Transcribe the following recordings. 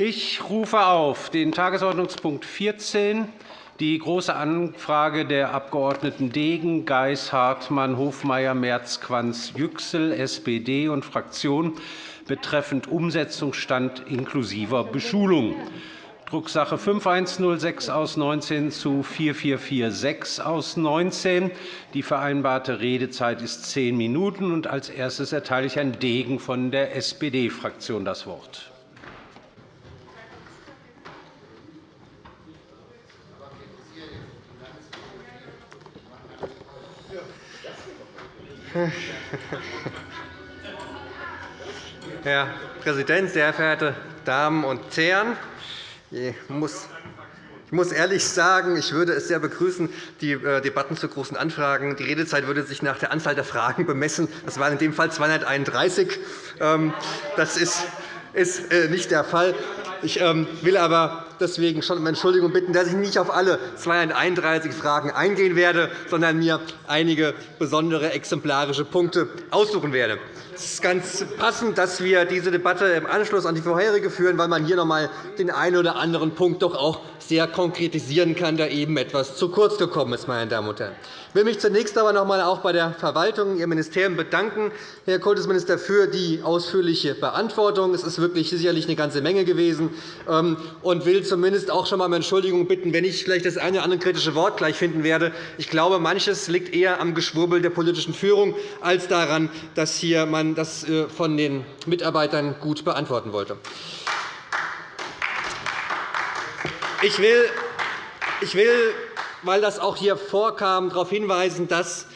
Ich rufe auf den Tagesordnungspunkt 14, die Große Anfrage der Abg. Degen, Geis, Hartmann, Hofmeier, Merz, Quanz, Yüksel, SPD und Fraktion betreffend Umsetzungsstand inklusiver Beschulung. Drucksache 5106 aus 19 zu 4446 aus 19. Die vereinbarte Redezeit ist zehn Minuten. Als erstes erteile ich Herrn Degen von der SPD-Fraktion das Wort. Herr Präsident, sehr verehrte Damen und Herren! Ich muss ich muss ehrlich sagen, ich würde es sehr begrüßen, die äh, Debatten zu Großen Anfragen. Die Redezeit würde sich nach der Anzahl der Fragen bemessen. Das waren in dem Fall 231. Ähm, das ist äh, nicht der Fall. Ich ähm, will aber deswegen schon um Entschuldigung bitten, dass ich nicht auf alle 231 Fragen eingehen werde, sondern mir einige besondere exemplarische Punkte aussuchen werde. Es ist ganz passend, dass wir diese Debatte im Anschluss an die vorherige führen, weil man hier noch einmal den einen oder anderen Punkt doch auch sehr konkretisieren kann, der eben etwas zu kurz gekommen ist. Meine Damen und Herren. Ich will mich zunächst aber noch einmal auch bei der Verwaltung, Ihrem Ministerium bedanken, Herr Kultusminister, für die ausführliche Beantwortung. Es ist wirklich sicherlich eine ganze Menge gewesen ähm, und will zumindest auch schon einmal um Entschuldigung bitten, wenn ich vielleicht das eine oder andere kritische Wort gleich finden werde. Ich glaube, manches liegt eher am Geschwurbel der politischen Führung als daran, dass hier man das äh, von den Mitarbeitern gut beantworten wollte. Ich will, ich will, weil das auch hier vorkam, darauf hinweisen, dass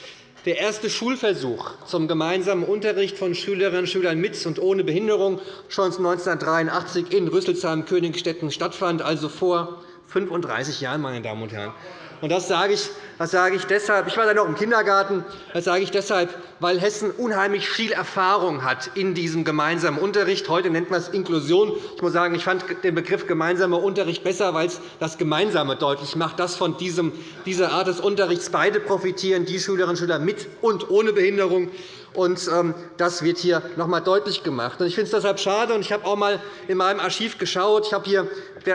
der erste Schulversuch zum gemeinsamen Unterricht von Schülerinnen und Schülern mit und ohne Behinderung schon 1983 in Rüsselsheim-Königstetten stattfand, also vor 35 Jahren. Meine Damen und Herren. Das sage ich, das sage ich deshalb. Ich war da noch im Kindergarten. Das sage ich deshalb, weil Hessen unheimlich viel Erfahrung hat in diesem gemeinsamen Unterricht. Heute nennt man es Inklusion. Ich muss sagen, ich fand den Begriff gemeinsamer Unterricht besser, weil es das Gemeinsame deutlich macht, dass von diesem, dieser Art des Unterrichts beide profitieren, die Schülerinnen und Schüler mit und ohne Behinderung. Und ähm, das wird hier noch einmal deutlich gemacht. Ich finde es deshalb schade. Ich habe auch einmal in meinem Archiv geschaut. Ich habe hier,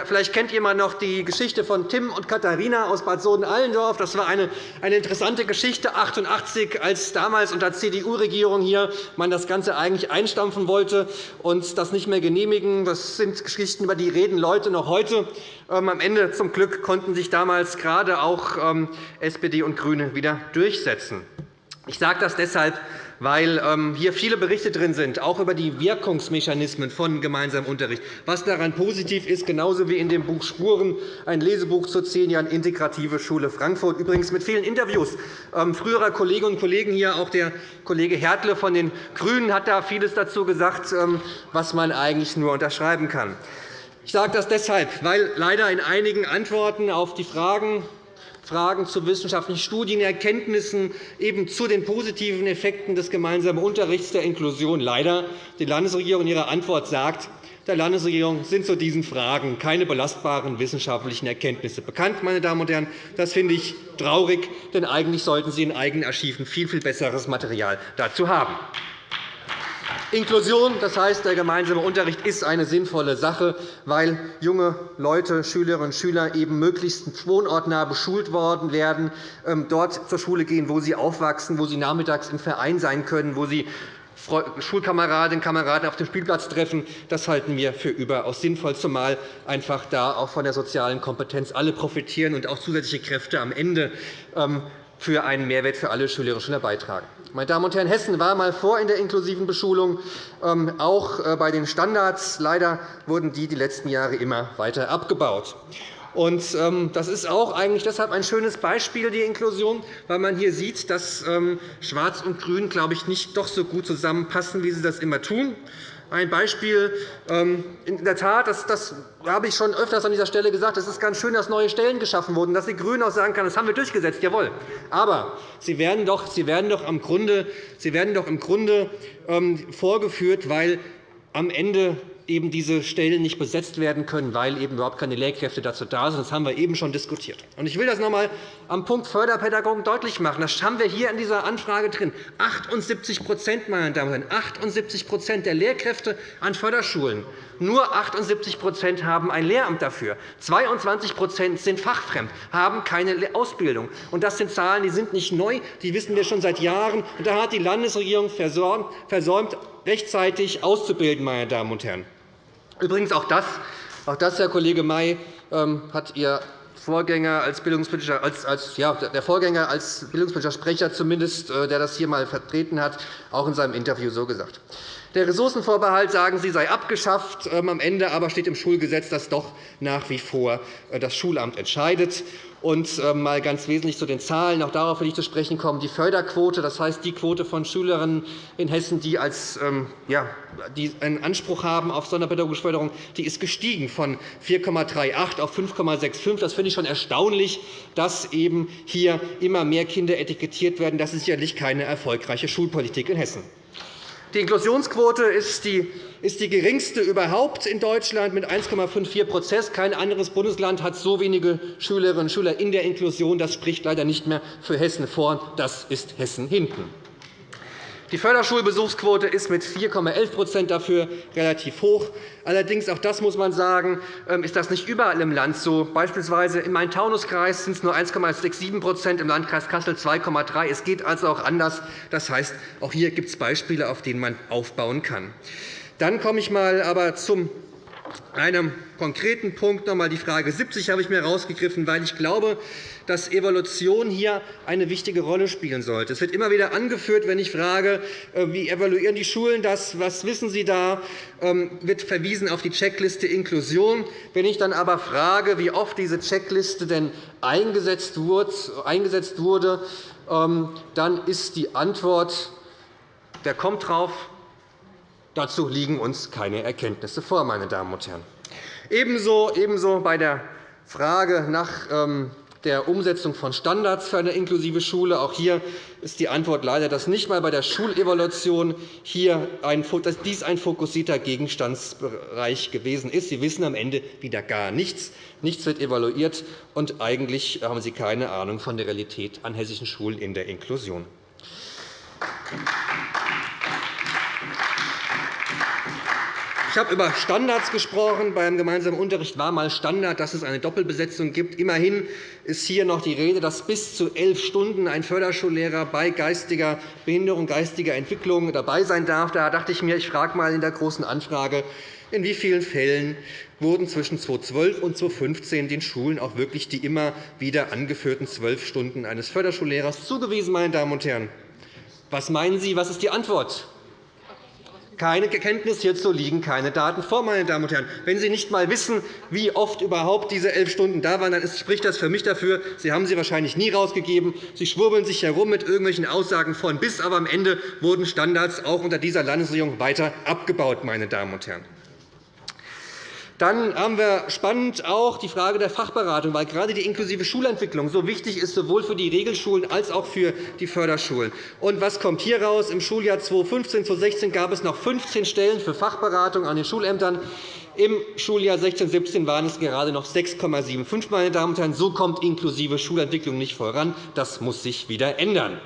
vielleicht kennt jemand noch die Geschichte von Tim und Katharina aus Bad Soden-Allendorf. Das war eine, eine interessante Geschichte 1988, als damals unter CDU-Regierung hier man das Ganze eigentlich einstampfen wollte und das nicht mehr genehmigen. Das sind Geschichten, über die reden Leute noch heute. Ähm, am Ende zum Glück konnten sich damals gerade auch ähm, SPD und GRÜNE wieder durchsetzen. Ich sage das deshalb, weil ähm, hier viele Berichte drin sind, auch über die Wirkungsmechanismen von gemeinsamem Unterricht. Was daran positiv ist, genauso wie in dem Buch Spuren, ein Lesebuch zu zehn Jahren Integrative Schule Frankfurt, übrigens mit vielen Interviews ähm, früherer Kolleginnen und Kollegen hier. Auch der Kollege Hertle von den GRÜNEN hat da vieles dazu gesagt, ähm, was man eigentlich nur unterschreiben kann. Ich sage das deshalb, weil leider in einigen Antworten auf die Fragen Fragen zu wissenschaftlichen Studien, Erkenntnissen eben zu den positiven Effekten des gemeinsamen Unterrichts der Inklusion leider die Landesregierung in ihrer Antwort sagt, der Landesregierung sind zu diesen Fragen keine belastbaren wissenschaftlichen Erkenntnisse bekannt. Meine Damen und Herren. Das finde ich traurig, denn eigentlich sollten Sie in eigenen Archiven viel, viel besseres Material dazu haben. Inklusion, das heißt, der gemeinsame Unterricht ist eine sinnvolle Sache, weil junge Leute, Schülerinnen und Schüler eben möglichst wohnortnah beschult worden werden, ähm, dort zur Schule gehen, wo sie aufwachsen, wo sie nachmittags im Verein sein können, wo sie Schulkameradinnen und Kameraden auf dem Spielplatz treffen. Das halten wir für überaus sinnvoll, zumal einfach da auch von der sozialen Kompetenz alle profitieren und auch zusätzliche Kräfte am Ende ähm, für einen Mehrwert für alle Schülerinnen und Schüler beitragen. Meine Damen und Herren, Hessen war einmal vor in der inklusiven Beschulung, ähm, auch äh, bei den Standards. Leider wurden die die letzten Jahre immer weiter abgebaut. Ähm, das ist auch eigentlich deshalb ein schönes Beispiel, die Inklusion, weil man hier sieht, dass ähm, Schwarz und Grün, glaube ich, nicht doch so gut zusammenpassen, wie sie das immer tun. Ein Beispiel. Ähm, in der Tat, das, das habe ich schon öfters an dieser Stelle gesagt, es ist ganz schön, dass neue Stellen geschaffen wurden, dass die GRÜNEN auch sagen können, das haben wir durchgesetzt. Jawohl. Aber sie werden doch, sie werden doch, im, Grunde, sie werden doch im Grunde ähm, vorgeführt, weil am Ende eben diese Stellen nicht besetzt werden können, weil eben überhaupt keine Lehrkräfte dazu da sind. Das haben wir eben schon diskutiert. Ich will das noch einmal am Punkt Förderpädagogen deutlich machen. Das haben wir hier in dieser Anfrage drin. 78 meine Damen und Herren, 78 der Lehrkräfte an Förderschulen. Nur 78% haben ein Lehramt dafür. 22% sind fachfremd, haben keine Ausbildung. Das sind Zahlen, die sind nicht neu, die wissen wir schon seit Jahren. Da hat die Landesregierung versäumt, rechtzeitig auszubilden. Meine Damen und Herren. Übrigens auch das, auch das Herr Kollege May, ähm, hat Ihr Vorgänger als Bildungspolitischer, als, als, ja, der Vorgänger als bildungspolitischer Sprecher, zumindest, äh, der das hier einmal vertreten hat, auch in seinem Interview so gesagt. Der Ressourcenvorbehalt, sagen Sie, sei abgeschafft. Ähm, am Ende aber steht im Schulgesetz, dass doch nach wie vor äh, das Schulamt entscheidet. Und ähm, mal ganz wesentlich zu den Zahlen. Auch darauf will ich zu sprechen kommen. Die Förderquote, das heißt die Quote von Schülerinnen in Hessen, die, als, ähm, ja, die einen Anspruch haben auf sonderpädagogische Förderung, die ist gestiegen von 4,38 auf 5,65. Das finde ich schon erstaunlich, dass eben hier immer mehr Kinder etikettiert werden. Das ist sicherlich keine erfolgreiche Schulpolitik in Hessen. Die Inklusionsquote ist die, ist die geringste überhaupt in Deutschland mit 1,54% Kein anderes Bundesland hat so wenige Schülerinnen und Schüler in der Inklusion. Das spricht leider nicht mehr für Hessen vor. Das ist Hessen hinten. Die Förderschulbesuchsquote ist mit 4,11% dafür relativ hoch. Allerdings, auch das muss man sagen, ähm, ist das nicht überall im Land so. Beispielsweise in meinem Taunuskreis sind es nur 1,67% im Landkreis Kassel 2,3 Es geht also auch anders. Das heißt, auch hier gibt es Beispiele, auf denen man aufbauen kann. Dann komme ich mal aber zum einem konkreten Punkt noch einmal die Frage 70 habe ich mir herausgegriffen, weil ich glaube, dass Evaluation hier eine wichtige Rolle spielen sollte. Es wird immer wieder angeführt, wenn ich frage, äh, wie evaluieren die Schulen das, was wissen Sie da, ähm, wird verwiesen auf die Checkliste Inklusion. Wenn ich dann aber frage, wie oft diese Checkliste denn eingesetzt wurde, ähm, dann ist die Antwort, der kommt drauf, dazu liegen uns keine Erkenntnisse vor. Meine Damen und Herren. Ebenso, ebenso bei der Frage nach ähm, der Umsetzung von Standards für eine inklusive Schule. Auch hier ist die Antwort leider, dass nicht einmal bei der Schulevaluation hier ein, dies ein fokussierter Gegenstandsbereich gewesen ist. Sie wissen am Ende wieder gar nichts. Nichts wird evaluiert, und eigentlich haben Sie keine Ahnung von der Realität an hessischen Schulen in der Inklusion. Ich habe über Standards gesprochen. Beim gemeinsamen Unterricht war einmal Standard, dass es eine Doppelbesetzung gibt. Immerhin ist hier noch die Rede, dass bis zu elf Stunden ein Förderschullehrer bei geistiger Behinderung, geistiger Entwicklung dabei sein darf. Da dachte ich mir, ich frage einmal in der Großen Anfrage, in wie vielen Fällen wurden zwischen 2012 und 2015 den Schulen auch wirklich die immer wieder angeführten zwölf Stunden eines Förderschullehrers zugewiesen? Meine Damen und Herren? Was meinen Sie, was ist die Antwort? Keine Kenntnis hierzu liegen keine Daten vor. Meine Damen und Herren. Wenn Sie nicht einmal wissen, wie oft überhaupt diese elf Stunden da waren, dann spricht das für mich dafür, Sie haben sie wahrscheinlich nie herausgegeben. Sie schwurbeln sich herum mit irgendwelchen Aussagen von bis, aber am Ende wurden Standards auch unter dieser Landesregierung weiter abgebaut. Meine Damen und Herren. Dann haben wir spannend auch die Frage der Fachberatung, weil gerade die inklusive Schulentwicklung so wichtig ist, sowohl für die Regelschulen als auch für die Förderschulen. Und was kommt hier raus? Im Schuljahr 2015-2016 gab es noch 15 Stellen für Fachberatung an den Schulämtern. Im Schuljahr 16-17 waren es gerade noch 6,75. Meine Damen und Herren. So kommt inklusive Schulentwicklung nicht voran. Das muss sich wieder ändern.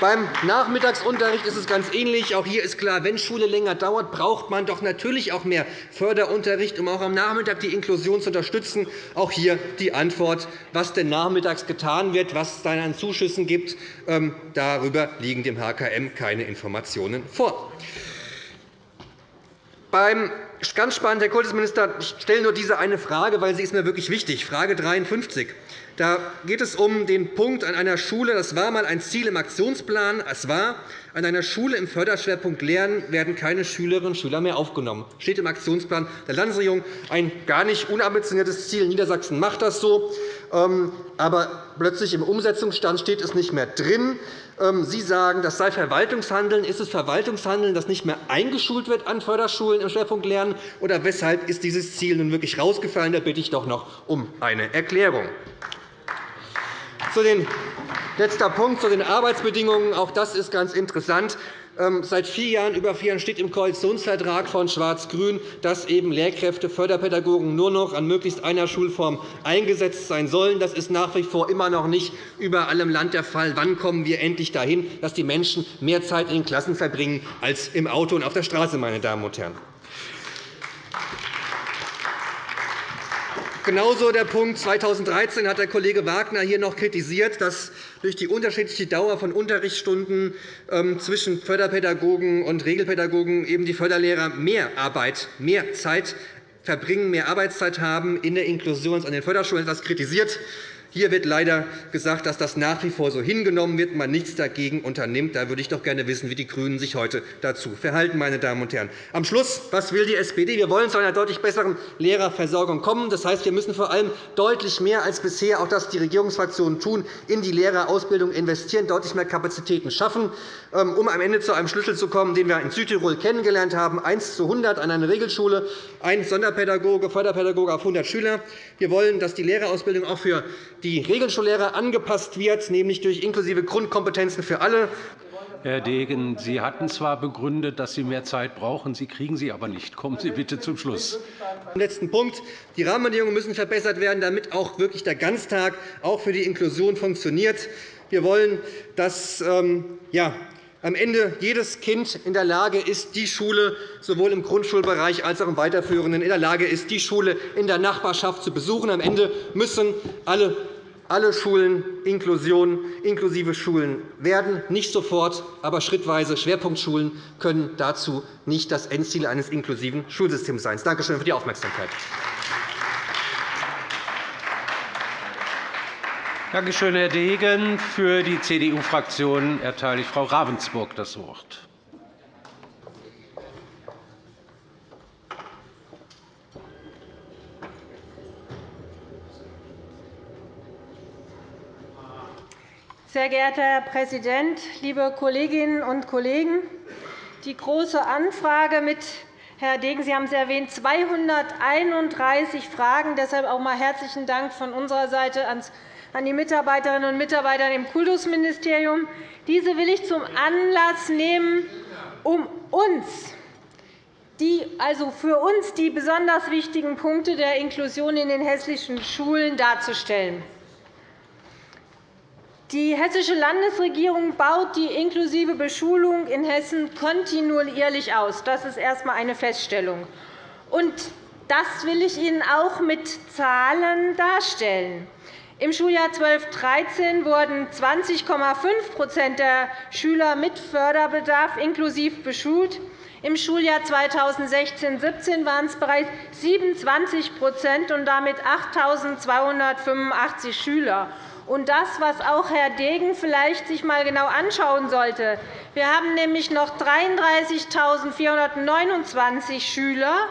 Beim Nachmittagsunterricht ist es ganz ähnlich. Auch hier ist klar, wenn Schule länger dauert, braucht man doch natürlich auch mehr Förderunterricht, um auch am Nachmittag die Inklusion zu unterstützen. Auch hier die Antwort, was denn nachmittags getan wird, was es dann an Zuschüssen gibt. Ähm, darüber liegen dem HKM keine Informationen vor. Beim ganz spannend, Herr Kultusminister, ich stelle nur diese eine Frage, weil sie ist mir wirklich wichtig. Frage 53. Da geht es um den Punkt an einer Schule. Das war einmal ein Ziel im Aktionsplan. Es war, an einer Schule im Förderschwerpunkt Lernen werden keine Schülerinnen und Schüler mehr aufgenommen. Das steht im Aktionsplan der Landesregierung. Ein gar nicht unambitioniertes Ziel. Niedersachsen macht das so. Ähm, aber plötzlich im Umsetzungsstand steht es nicht mehr drin. Ähm, Sie sagen, das sei Verwaltungshandeln. Ist es Verwaltungshandeln, das nicht mehr eingeschult wird an Förderschulen im Schwerpunkt Lernen? Oder weshalb ist dieses Ziel nun wirklich herausgefallen? Da bitte ich doch noch um eine Erklärung. Zu den, letzter Punkt zu den Arbeitsbedingungen. Auch das ist ganz interessant. Ähm, seit vier Jahren, über vier Jahren steht im Koalitionsvertrag von Schwarz-Grün, dass eben Lehrkräfte, Förderpädagogen nur noch an möglichst einer Schulform eingesetzt sein sollen. Das ist nach wie vor immer noch nicht überall im Land der Fall. Wann kommen wir endlich dahin, dass die Menschen mehr Zeit in den Klassen verbringen als im Auto und auf der Straße, meine Damen und Herren? Genauso der Punkt 2013 hat der Kollege Wagner hier noch kritisiert, dass durch die unterschiedliche Dauer von Unterrichtsstunden ähm, zwischen Förderpädagogen und Regelpädagogen eben die Förderlehrer mehr Arbeit, mehr Zeit verbringen, mehr Arbeitszeit haben in der Inklusion an den Förderschulen. Das kritisiert. Hier wird leider gesagt, dass das nach wie vor so hingenommen wird, man nichts dagegen unternimmt. Da würde ich doch gerne wissen, wie die GRÜNEN sich heute dazu verhalten. Meine Damen und Herren. Am Schluss, was will die SPD? Wir wollen zu einer deutlich besseren Lehrerversorgung kommen. Das heißt, wir müssen vor allem deutlich mehr als bisher, auch das die Regierungsfraktionen tun, in die Lehrerausbildung investieren, deutlich mehr Kapazitäten schaffen, ähm, um am Ende zu einem Schlüssel zu kommen, den wir in Südtirol kennengelernt haben, 1 zu 100 an einer Regelschule, ein Sonderpädagoge, Förderpädagoge auf 100 Schüler. Wir wollen, dass die Lehrerausbildung auch für die Regelschullehrer angepasst wird, nämlich durch inklusive Grundkompetenzen für alle. Herr Degen, Sie hatten zwar begründet, dass Sie mehr Zeit brauchen, Sie kriegen sie aber nicht. Kommen Sie bitte zum Schluss. Letzten Punkt. Die Rahmenbedingungen müssen verbessert werden, damit auch wirklich der Ganztag auch für die Inklusion funktioniert. Wir wollen, dass ähm, ja, am Ende jedes Kind in der Lage ist, die Schule sowohl im Grundschulbereich als auch im Weiterführenden in der Lage ist, die Schule in der Nachbarschaft zu besuchen. Am Ende müssen alle alle Schulen Inklusion, inklusive Schulen werden, nicht sofort, aber schrittweise. Schwerpunktschulen können dazu nicht das Endziel eines inklusiven Schulsystems sein. Danke schön für die Aufmerksamkeit. Danke schön, Herr Degen. Für die CDU-Fraktion erteile ich Frau Ravensburg das Wort. Sehr geehrter Herr Präsident, liebe Kolleginnen und Kollegen! Die Große Anfrage mit Herr Degen, Sie haben es erwähnt, 231 Fragen. Deshalb auch einmal herzlichen Dank von unserer Seite an die Mitarbeiterinnen und Mitarbeiter im Kultusministerium. Diese will ich zum Anlass nehmen, um uns die, also für uns die besonders wichtigen Punkte der Inklusion in den hessischen Schulen darzustellen. Die Hessische Landesregierung baut die inklusive Beschulung in Hessen kontinuierlich aus. Das ist erst einmal eine Feststellung. Das will ich Ihnen auch mit Zahlen darstellen. Im Schuljahr 12-13 wurden 20,5% der Schüler mit Förderbedarf inklusiv beschult. Im Schuljahr 2016-17 waren es bereits 27% und damit 8.285 Schüler. Und das, was auch Herr Degen vielleicht sich einmal genau anschauen sollte. Wir haben nämlich noch 33.429 Schüler,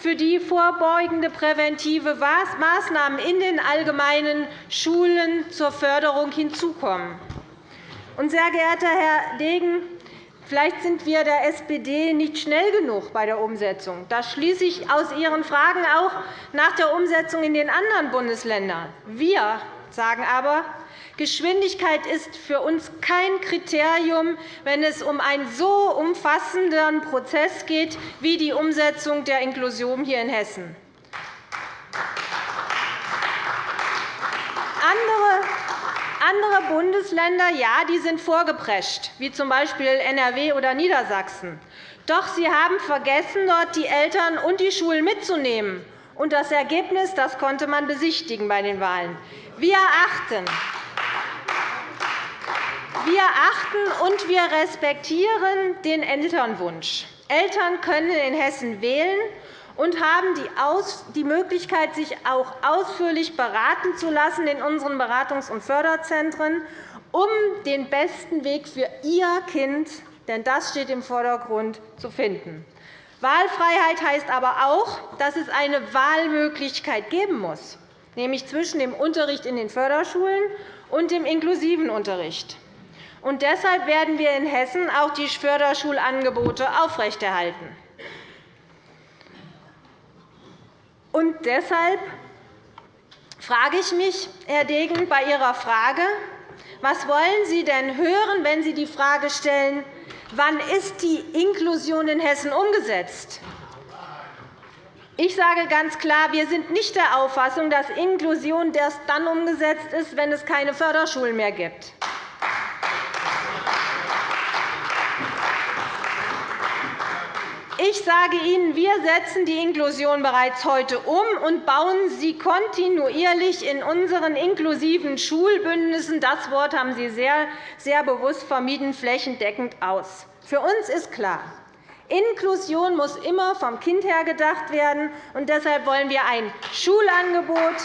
für die vorbeugende präventive Maßnahmen in den allgemeinen Schulen zur Förderung hinzukommen. sehr geehrter Herr Degen, vielleicht sind wir der SPD nicht schnell genug bei der Umsetzung. Das schließe ich aus Ihren Fragen auch nach der Umsetzung in den anderen Bundesländern. Wir sagen aber, Geschwindigkeit ist für uns kein Kriterium, wenn es um einen so umfassenden Prozess geht wie die Umsetzung der Inklusion hier in Hessen. Andere Bundesländer ja, die sind vorgeprescht, wie z. B. NRW oder Niedersachsen. Doch sie haben vergessen, dort die Eltern und die Schulen mitzunehmen. Und das Ergebnis das konnte man besichtigen bei den Wahlen. Achten, wir achten und wir respektieren den Elternwunsch. Eltern können in Hessen wählen und haben die Möglichkeit, sich auch ausführlich beraten zu lassen in unseren Beratungs- und Förderzentren, um den besten Weg für ihr Kind, denn das steht im Vordergrund, zu finden. Wahlfreiheit heißt aber auch, dass es eine Wahlmöglichkeit geben muss, nämlich zwischen dem Unterricht in den Förderschulen und dem inklusiven Unterricht. Und deshalb werden wir in Hessen auch die Förderschulangebote aufrechterhalten. Und deshalb frage ich mich, Herr Degen, bei Ihrer Frage, was wollen Sie denn hören, wenn Sie die Frage stellen, wann ist die Inklusion in Hessen umgesetzt? Ich sage ganz klar, wir sind nicht der Auffassung, dass Inklusion erst dann umgesetzt ist, wenn es keine Förderschulen mehr gibt. Ich sage Ihnen, wir setzen die Inklusion bereits heute um und bauen sie kontinuierlich in unseren inklusiven Schulbündnissen – das Wort haben Sie sehr, sehr bewusst vermieden – flächendeckend aus. Für uns ist klar, Inklusion muss immer vom Kind her gedacht werden. und Deshalb wollen wir ein Schulangebot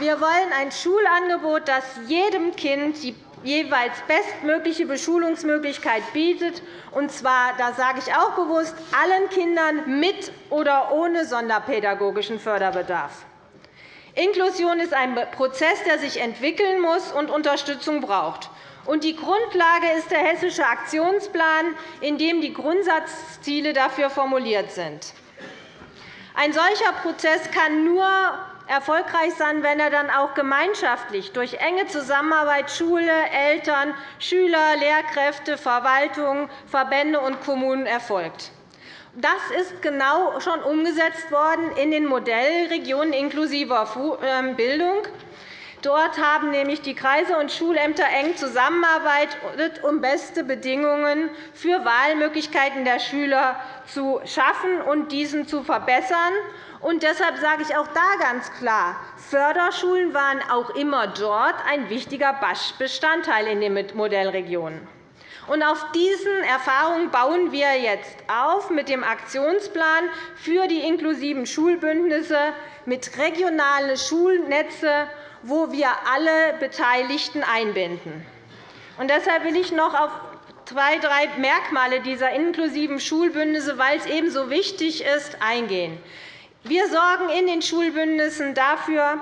wir wollen ein Schulangebot, das jedem Kind die jeweils bestmögliche Beschulungsmöglichkeit bietet, und zwar, das sage ich auch bewusst, allen Kindern mit oder ohne sonderpädagogischen Förderbedarf. Inklusion ist ein Prozess, der sich entwickeln muss und Unterstützung braucht. Die Grundlage ist der Hessische Aktionsplan, in dem die Grundsatzziele dafür formuliert sind. Ein solcher Prozess kann nur erfolgreich sein, wenn er dann auch gemeinschaftlich durch enge Zusammenarbeit Schule, Eltern, Schüler, Lehrkräfte, Verwaltung, Verbände und Kommunen erfolgt. Das ist genau schon umgesetzt worden in den Modellregionen inklusiver ähm, Bildung. Dort haben nämlich die Kreise und Schulämter eng zusammengearbeitet, um beste Bedingungen für Wahlmöglichkeiten der Schüler zu schaffen und diesen zu verbessern. Und deshalb sage ich auch da ganz klar, Förderschulen waren auch immer dort ein wichtiger Bestandteil in den Modellregionen. Und auf diesen Erfahrungen bauen wir jetzt auf mit dem Aktionsplan für die inklusiven Schulbündnisse mit regionalen Schulnetze wo wir alle Beteiligten einbinden. Und deshalb will ich noch auf zwei, drei Merkmale dieser inklusiven Schulbündnisse, weil es ebenso wichtig ist, eingehen. Wir sorgen in den Schulbündnissen dafür,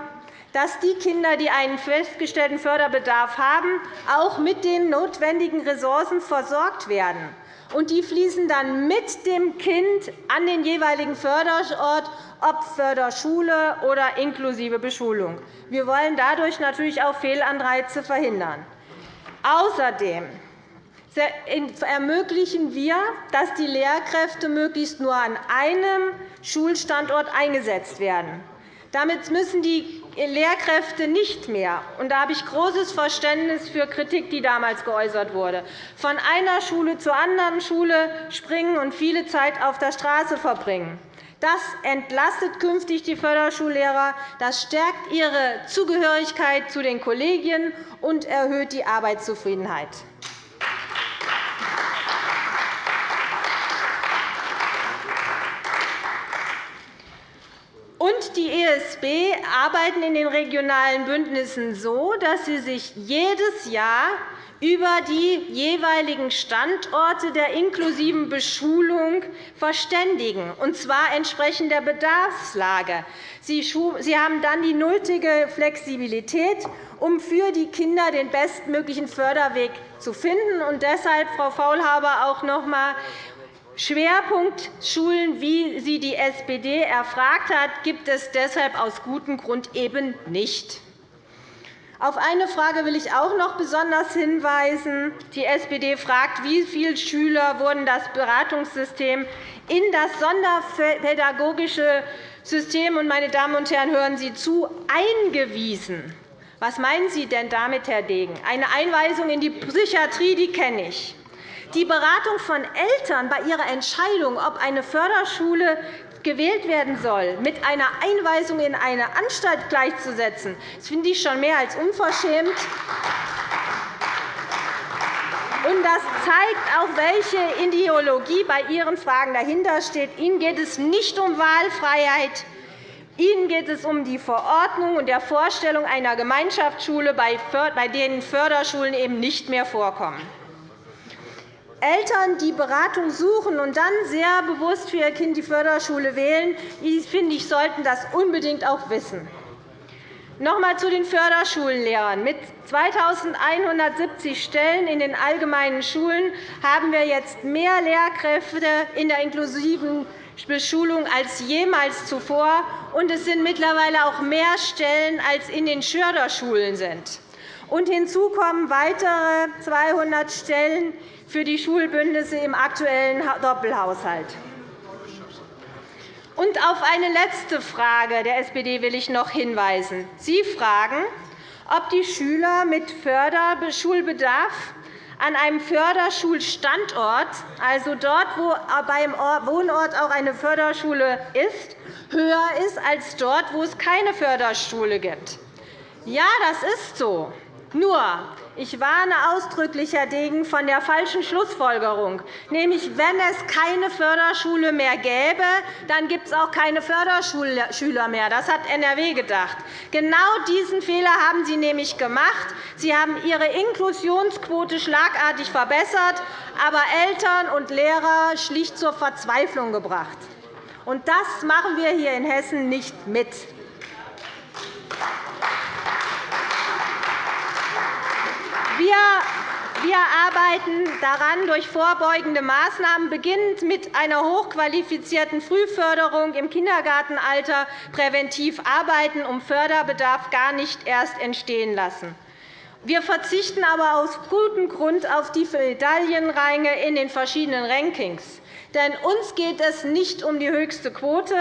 dass die Kinder, die einen festgestellten Förderbedarf haben, auch mit den notwendigen Ressourcen versorgt werden. Und die fließen dann mit dem Kind an den jeweiligen Förderort ob Förderschule oder inklusive Beschulung. Wir wollen dadurch natürlich auch Fehlanreize verhindern. Außerdem ermöglichen wir, dass die Lehrkräfte möglichst nur an einem Schulstandort eingesetzt werden. Damit müssen die Lehrkräfte nicht mehr – und da habe ich großes Verständnis für Kritik, die damals geäußert wurde – von einer Schule zur anderen Schule springen und viele Zeit auf der Straße verbringen. Das entlastet künftig die Förderschullehrer, das stärkt ihre Zugehörigkeit zu den Kollegien und erhöht die Arbeitszufriedenheit. Und die ESB arbeiten in den regionalen Bündnissen so, dass sie sich jedes Jahr über die jeweiligen Standorte der inklusiven Beschulung verständigen, und zwar entsprechend der Bedarfslage. Sie haben dann die nötige Flexibilität, um für die Kinder den bestmöglichen Förderweg zu finden. Und deshalb, Frau Faulhaber, auch noch einmal Schwerpunkt Schulen, wie sie die SPD erfragt hat, gibt es deshalb aus gutem Grund eben nicht. Auf eine Frage will ich auch noch besonders hinweisen. Die SPD fragt, wie viele Schüler wurden das Beratungssystem in das sonderpädagogische System und, meine Damen und Herren, hören Sie zu, eingewiesen. Was meinen Sie denn damit, Herr Degen? Eine Einweisung in die Psychiatrie die kenne ich. Die Beratung von Eltern bei ihrer Entscheidung, ob eine Förderschule gewählt werden soll, mit einer Einweisung in eine Anstalt gleichzusetzen, das finde ich schon mehr als unverschämt. Das zeigt auch, welche Ideologie bei Ihren Fragen dahinter steht. Ihnen geht es nicht um Wahlfreiheit. Ihnen geht es um die Verordnung und der Vorstellung einer Gemeinschaftsschule, bei denen Förderschulen eben nicht mehr vorkommen. Eltern, die Beratung suchen und dann sehr bewusst für ihr Kind die Förderschule wählen, finde ich, sollten das unbedingt auch wissen. Noch einmal zu den Förderschullehrern. Mit 2.170 Stellen in den allgemeinen Schulen haben wir jetzt mehr Lehrkräfte in der inklusiven Beschulung als jemals zuvor, und es sind mittlerweile auch mehr Stellen, als in den Förderschulen sind. Und hinzu kommen weitere 200 Stellen für die Schulbündnisse im aktuellen Doppelhaushalt. Und auf eine letzte Frage der SPD will ich noch hinweisen. Sie fragen, ob die Schüler mit Förderschulbedarf an einem Förderschulstandort, also dort, wo beim Wohnort auch eine Förderschule ist, höher ist als dort, wo es keine Förderschule gibt. Ja, das ist so. Nur, ich warne ausdrücklich, Herr Degen, von der falschen Schlussfolgerung. Nämlich, wenn es keine Förderschule mehr gäbe, dann gibt es auch keine Förderschüler mehr. Das hat NRW gedacht. Genau diesen Fehler haben Sie nämlich gemacht. Sie haben Ihre Inklusionsquote schlagartig verbessert, aber Eltern und Lehrer schlicht zur Verzweiflung gebracht. Und das machen wir hier in Hessen nicht mit. Wir arbeiten daran, durch vorbeugende Maßnahmen beginnend mit einer hochqualifizierten Frühförderung im Kindergartenalter präventiv arbeiten, um Förderbedarf gar nicht erst entstehen lassen. Wir verzichten aber aus gutem Grund auf die Medaillenränge in den verschiedenen Rankings. Denn uns geht es nicht um die höchste Quote,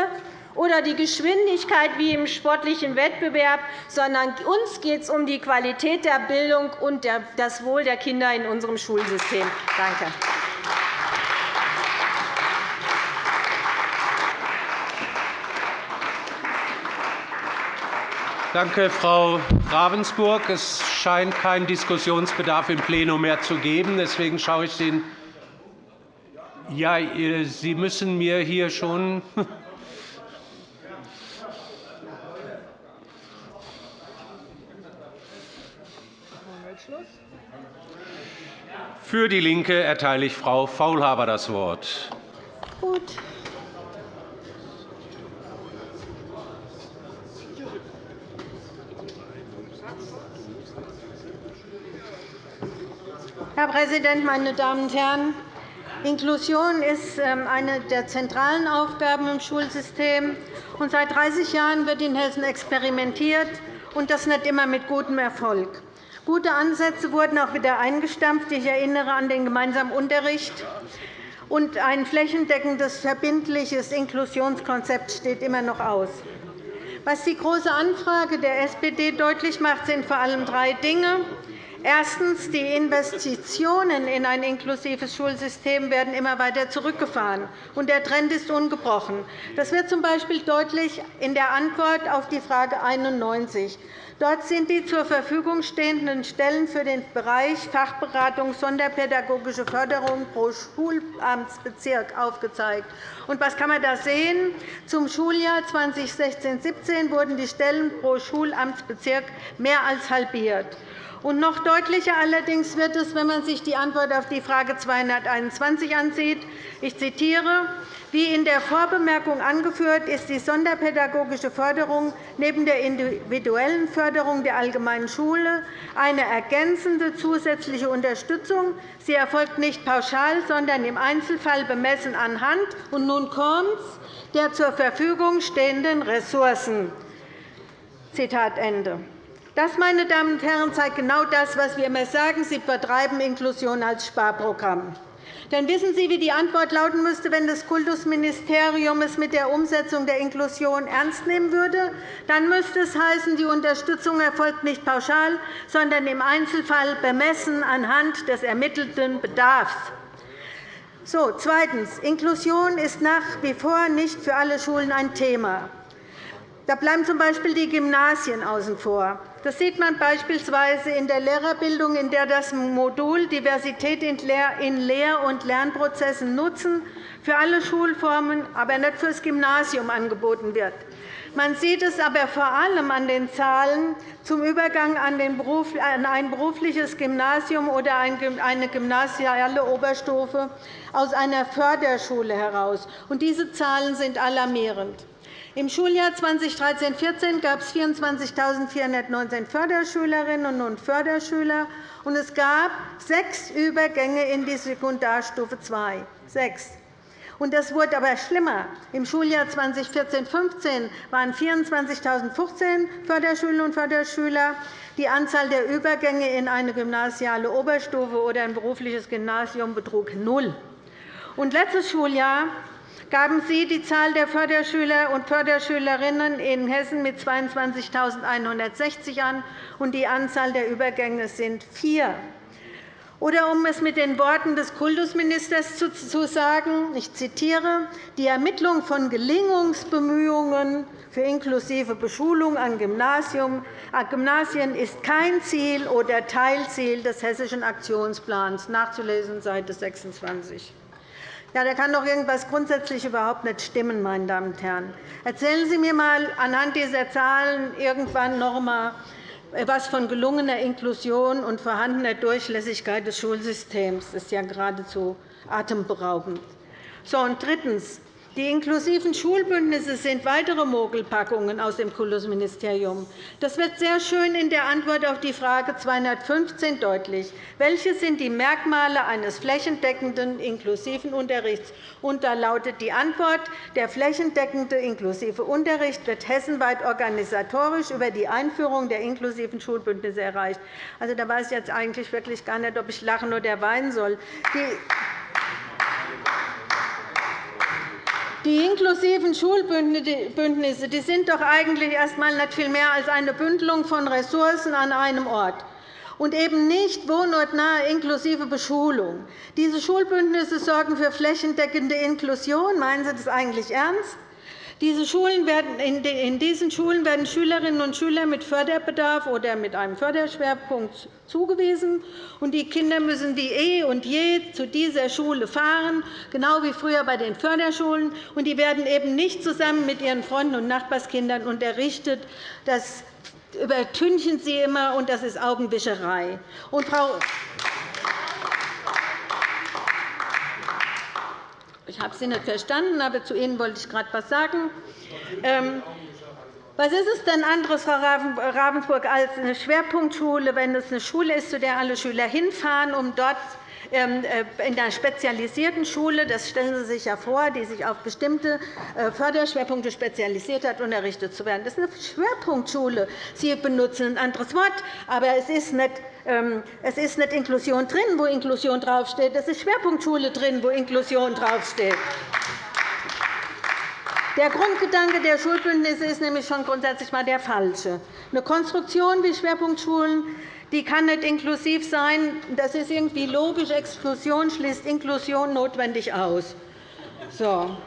oder die Geschwindigkeit wie im sportlichen Wettbewerb, sondern uns geht es um die Qualität der Bildung und das Wohl der Kinder in unserem Schulsystem. Danke. Danke, Frau Ravensburg. Es scheint keinen Diskussionsbedarf im Plenum mehr zu geben. Deswegen schaue ich den ja, Sie müssen mir hier schon Für DIE LINKE erteile ich Frau Faulhaber das Wort. Gut. Herr Präsident, meine Damen und Herren! Inklusion ist ähm, eine der zentralen Aufgaben im Schulsystem. Seit 30 Jahren wird in Hessen experimentiert, und das nicht immer mit gutem Erfolg. Gute Ansätze wurden auch wieder eingestampft. Ich erinnere an den gemeinsamen Unterricht. Und ein flächendeckendes, verbindliches Inklusionskonzept steht immer noch aus. Was die Große Anfrage der SPD deutlich macht, sind vor allem drei Dinge. Erstens. Die Investitionen in ein inklusives Schulsystem werden immer weiter zurückgefahren, und der Trend ist ungebrochen. Das wird z. B. deutlich in der Antwort auf die Frage 91. Dort sind die zur Verfügung stehenden Stellen für den Bereich Fachberatung Sonderpädagogische Förderung pro Schulamtsbezirk aufgezeigt. Und was kann man da sehen? Zum Schuljahr 2016-17 wurden die Stellen pro Schulamtsbezirk mehr als halbiert. Und noch deutlicher allerdings wird es, wenn man sich die Antwort auf die Frage 221 ansieht. Ich zitiere. Wie in der Vorbemerkung angeführt, ist die sonderpädagogische Förderung neben der individuellen Förderung der allgemeinen Schule eine ergänzende zusätzliche Unterstützung. Sie erfolgt nicht pauschal, sondern im Einzelfall bemessen anhand und nun kommt's, der zur Verfügung stehenden Ressourcen. Zitat Ende. Das, meine Damen und Herren, zeigt genau das, was wir immer sagen. Sie betreiben Inklusion als Sparprogramm. Denn wissen Sie, wie die Antwort lauten müsste, wenn das Kultusministerium es mit der Umsetzung der Inklusion ernst nehmen würde? Dann müsste es heißen, die Unterstützung erfolgt nicht pauschal, sondern im Einzelfall bemessen anhand des ermittelten Bedarfs. So, zweitens. Inklusion ist nach wie vor nicht für alle Schulen ein Thema. Da bleiben z.B. die Gymnasien außen vor. Das sieht man beispielsweise in der Lehrerbildung, in der das Modul Diversität in Lehr- und Lernprozessen nutzen für alle Schulformen, aber nicht für das Gymnasium angeboten wird. Man sieht es aber vor allem an den Zahlen zum Übergang an ein berufliches Gymnasium oder eine gymnasiale Oberstufe aus einer Förderschule heraus. Diese Zahlen sind alarmierend. Im Schuljahr 2013-14 gab es 24.419 Förderschülerinnen und Förderschüler, und es gab sechs Übergänge in die Sekundarstufe II. Sechs. Und das wurde aber schlimmer. Im Schuljahr 2014-15 waren 24.014 Förderschülerinnen und Förderschüler. Die Anzahl der Übergänge in eine gymnasiale Oberstufe oder ein berufliches Gymnasium betrug null. Und letztes Schuljahr gaben Sie die Zahl der Förderschüler und Förderschülerinnen in Hessen mit 22.160 an, und die Anzahl der Übergänge sind vier. Oder um es mit den Worten des Kultusministers zu sagen, ich zitiere, die Ermittlung von Gelingungsbemühungen für inklusive Beschulung an Gymnasien ist kein Ziel oder Teilziel des Hessischen Aktionsplans, nachzulesen Seite 26. Ja, da kann doch irgendwas grundsätzlich überhaupt nicht stimmen, meine Damen und Herren. Erzählen Sie mir einmal anhand dieser Zahlen irgendwann noch einmal etwas von gelungener Inklusion und vorhandener Durchlässigkeit des Schulsystems. Das ist ja geradezu atemberaubend. So, und drittens. Die inklusiven Schulbündnisse sind weitere Mogelpackungen aus dem Kultusministerium. Das wird sehr schön in der Antwort auf die Frage 215 deutlich. Welche sind die Merkmale eines flächendeckenden inklusiven Unterrichts? Und da lautet die Antwort, der flächendeckende inklusive Unterricht wird hessenweit organisatorisch über die Einführung der inklusiven Schulbündnisse erreicht. Also, da weiß ich jetzt eigentlich wirklich gar nicht, ob ich lachen oder weinen soll. Die Die inklusiven Schulbündnisse die sind doch eigentlich erst einmal nicht viel mehr als eine Bündelung von Ressourcen an einem Ort und eben nicht wohnortnahe inklusive Beschulung. Diese Schulbündnisse sorgen für flächendeckende Inklusion. Meinen Sie das eigentlich ernst? In diesen Schulen werden Schülerinnen und Schüler mit Förderbedarf oder mit einem Förderschwerpunkt zugewiesen. und Die Kinder müssen wie eh und je zu dieser Schule fahren, genau wie früher bei den Förderschulen. und Die werden eben nicht zusammen mit ihren Freunden und Nachbarskindern unterrichtet. Das übertünchen Sie immer, und das ist Augenwischerei. Und, Frau Ich habe Sie nicht verstanden, aber zu Ihnen wollte ich gerade etwas sagen. Ähm, was ist es denn anderes, Frau Ravensburg, als eine Schwerpunktschule, wenn es eine Schule ist, zu der alle Schüler hinfahren, um dort ähm, äh, in einer spezialisierten Schule, das stellen Sie sich ja vor, die sich auf bestimmte äh, Förderschwerpunkte spezialisiert hat, unterrichtet zu werden. Das ist eine Schwerpunktschule. Sie benutzen ein anderes Wort, aber es ist nicht es ist nicht Inklusion drin, wo Inklusion draufsteht. Es ist Schwerpunktschule drin, wo Inklusion draufsteht. Der Grundgedanke der Schulbündnisse ist nämlich schon grundsätzlich mal der falsche. Eine Konstruktion wie Schwerpunktschulen die kann nicht inklusiv sein. Das ist irgendwie logisch. Exklusion schließt Inklusion notwendig aus. So.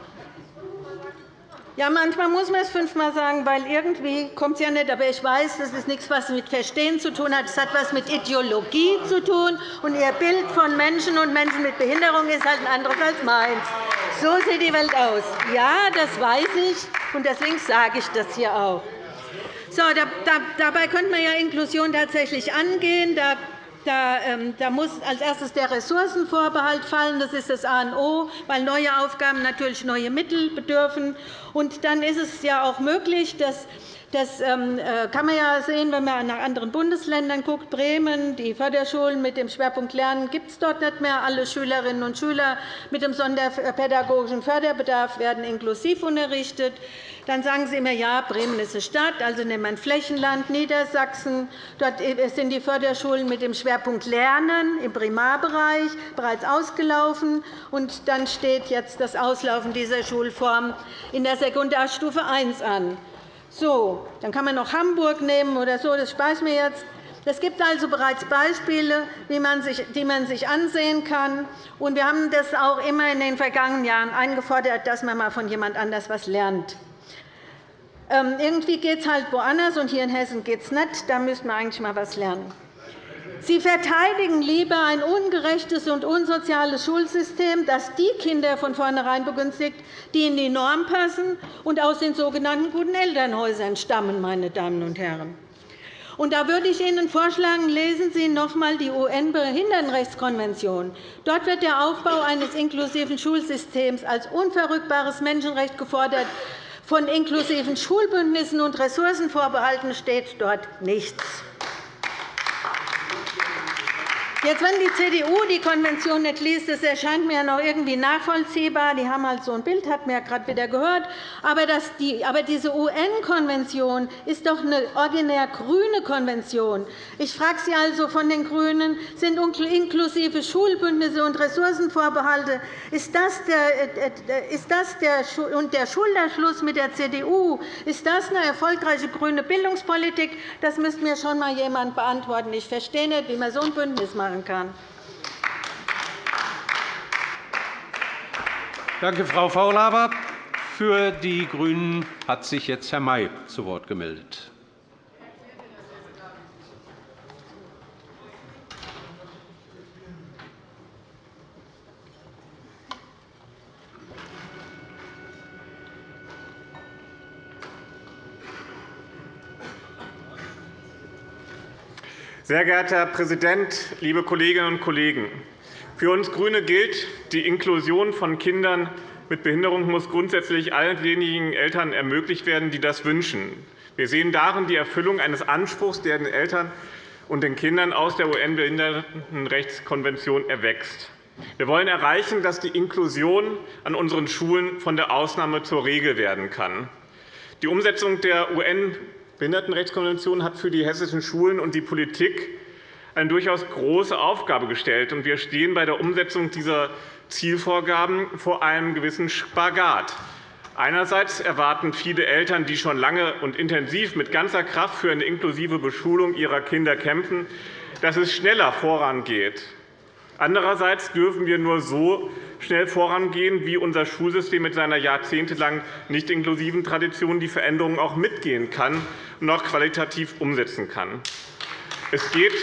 Ja, manchmal muss man es fünfmal sagen, weil irgendwie kommt es ja nicht. Aber ich weiß, das ist nichts, was mit Verstehen zu tun hat. Es hat etwas mit Ideologie zu tun. Und Ihr Bild von Menschen und Menschen mit Behinderung ist halt ein anderes als meins. So sieht die Welt aus. Ja, das weiß ich, und deswegen sage ich das hier auch. So, da, da, dabei könnte man ja Inklusion tatsächlich angehen. Da da, ähm, da, muss als erstes der Ressourcenvorbehalt fallen. Das ist das A und O, weil neue Aufgaben natürlich neue Mittel bedürfen. Und dann ist es ja auch möglich, dass das ähm, äh, kann man ja sehen, wenn man nach anderen Bundesländern guckt. Bremen, die Förderschulen mit dem Schwerpunkt Lernen gibt es dort nicht mehr. Alle Schülerinnen und Schüler mit dem sonderpädagogischen Förderbedarf werden inklusiv unterrichtet. Dann sagen Sie immer, ja, Bremen ist eine Stadt, also nehmen wir ein Flächenland, Niedersachsen. Dort sind die Förderschulen mit dem Schwerpunkt Lernen im Primarbereich bereits ausgelaufen. Und dann steht jetzt das Auslaufen dieser Schulform in der Sekundarstufe I an. So, dann kann man noch Hamburg nehmen oder so. Das spare ich mir jetzt. Es gibt also bereits Beispiele, die man sich ansehen kann. wir haben das auch immer in den vergangenen Jahren eingefordert, dass man einmal von jemand anders etwas lernt. Ähm, irgendwie geht es halt woanders, und hier in Hessen geht es nicht. Da müssten wir eigentlich einmal etwas lernen. Sie verteidigen lieber ein ungerechtes und unsoziales Schulsystem, das die Kinder von vornherein begünstigt, die in die Norm passen und aus den sogenannten guten Elternhäusern stammen. Meine Damen und Herren. Und da würde ich Ihnen vorschlagen, lesen Sie noch einmal die UN-Behindertenrechtskonvention. Dort wird der Aufbau eines inklusiven Schulsystems als unverrückbares Menschenrecht gefordert, Von inklusiven Schulbündnissen und Ressourcenvorbehalten steht dort nichts. Jetzt, wenn die CDU die Konvention nicht liest, das erscheint mir noch irgendwie nachvollziehbar. Die haben halt so ein Bild, hat man ja gerade wieder gehört. Aber, die, aber diese UN-Konvention ist doch eine originär grüne Konvention. Ich frage Sie also von den GRÜNEN, sind inklusive Schulbündnisse und Ressourcenvorbehalte, ist das der, äh, äh, ist das der, und der Schulterschluss mit der CDU, ist das eine erfolgreiche grüne Bildungspolitik? Das müsste mir schon einmal jemand beantworten. Ich verstehe nicht, wie man so ein Bündnis macht machen kann. Danke, Frau Faulhaber. Für die GRÜNEN hat sich jetzt Herr May zu Wort gemeldet. Sehr geehrter Herr Präsident, liebe Kolleginnen und Kollegen! Für uns GRÜNE gilt, die Inklusion von Kindern mit Behinderung muss grundsätzlich allen denjenigen Eltern ermöglicht werden, die das wünschen. Wir sehen darin die Erfüllung eines Anspruchs, der den Eltern und den Kindern aus der UN-Behindertenrechtskonvention erwächst. Wir wollen erreichen, dass die Inklusion an unseren Schulen von der Ausnahme zur Regel werden kann. Die Umsetzung der UN Behindertenrechtskonvention hat für die hessischen Schulen und die Politik eine durchaus große Aufgabe gestellt. Wir stehen bei der Umsetzung dieser Zielvorgaben vor einem gewissen Spagat. Einerseits erwarten viele Eltern, die schon lange und intensiv mit ganzer Kraft für eine inklusive Beschulung ihrer Kinder kämpfen, dass es schneller vorangeht. Andererseits dürfen wir nur so schnell vorangehen, wie unser Schulsystem mit seiner jahrzehntelang nicht inklusiven Tradition die Veränderungen auch mitgehen kann und auch qualitativ umsetzen kann. Es geht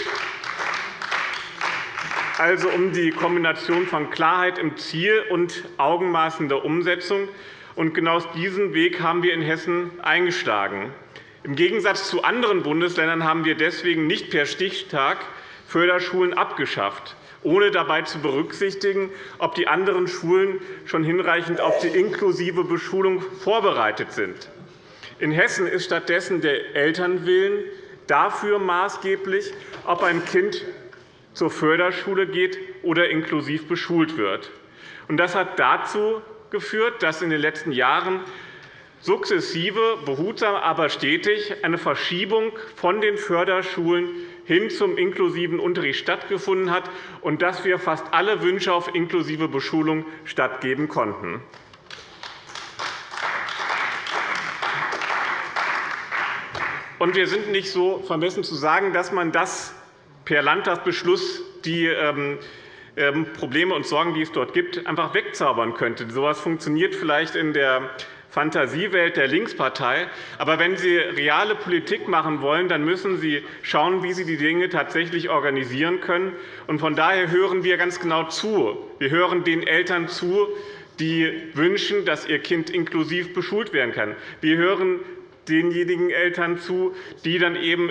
also um die Kombination von Klarheit im Ziel und Augenmaß in der Umsetzung. genau aus diesem Weg haben wir in Hessen eingeschlagen. Im Gegensatz zu anderen Bundesländern haben wir deswegen nicht per Stichtag Förderschulen abgeschafft ohne dabei zu berücksichtigen, ob die anderen Schulen schon hinreichend auf die inklusive Beschulung vorbereitet sind. In Hessen ist stattdessen der Elternwillen dafür maßgeblich, ob ein Kind zur Förderschule geht oder inklusiv beschult wird. Das hat dazu geführt, dass in den letzten Jahren sukzessive, behutsam, aber stetig eine Verschiebung von den Förderschulen hin zum inklusiven Unterricht stattgefunden hat und dass wir fast alle Wünsche auf inklusive Beschulung stattgeben konnten. wir sind nicht so vermessen zu sagen, dass man das per Landtagsbeschluss die ähm, ähm, Probleme und Sorgen, die es dort gibt, einfach wegzaubern könnte. So etwas funktioniert vielleicht in der Fantasiewelt der Linkspartei. Aber wenn Sie reale Politik machen wollen, dann müssen Sie schauen, wie Sie die Dinge tatsächlich organisieren können. Von daher hören wir ganz genau zu. Wir hören den Eltern zu, die wünschen, dass ihr Kind inklusiv beschult werden kann. Wir hören denjenigen Eltern zu, die dann eben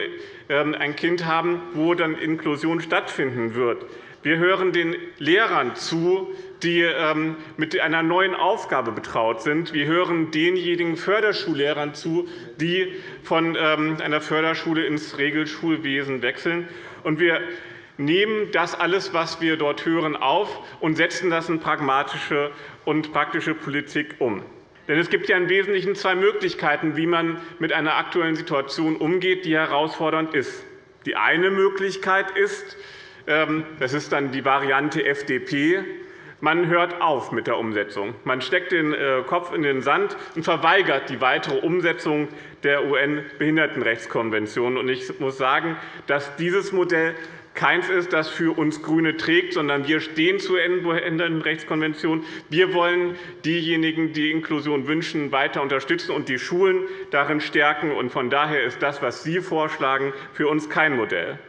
ähm, ein Kind haben, wo dann Inklusion stattfinden wird. Wir hören den Lehrern zu, die ähm, mit einer neuen Aufgabe betraut sind. Wir hören denjenigen Förderschullehrern zu, die von ähm, einer Förderschule ins Regelschulwesen wechseln. wir nehmen das alles, was wir dort hören, auf und setzen das in pragmatische und praktische Politik um. Denn es gibt ja im Wesentlichen zwei Möglichkeiten, wie man mit einer aktuellen Situation umgeht, die herausfordernd ist. Die eine Möglichkeit ist, das ist dann die Variante FDP. Man hört auf mit der Umsetzung. Man steckt den äh, Kopf in den Sand und verweigert die weitere Umsetzung der UN-Behindertenrechtskonvention. Ich muss sagen, dass dieses Modell keins ist, das für uns GRÜNE trägt, sondern wir stehen zur UN-Behindertenrechtskonvention. Wir wollen diejenigen, die Inklusion wünschen, weiter unterstützen und die Schulen darin stärken. Von daher ist das, was Sie vorschlagen, für uns kein Modell.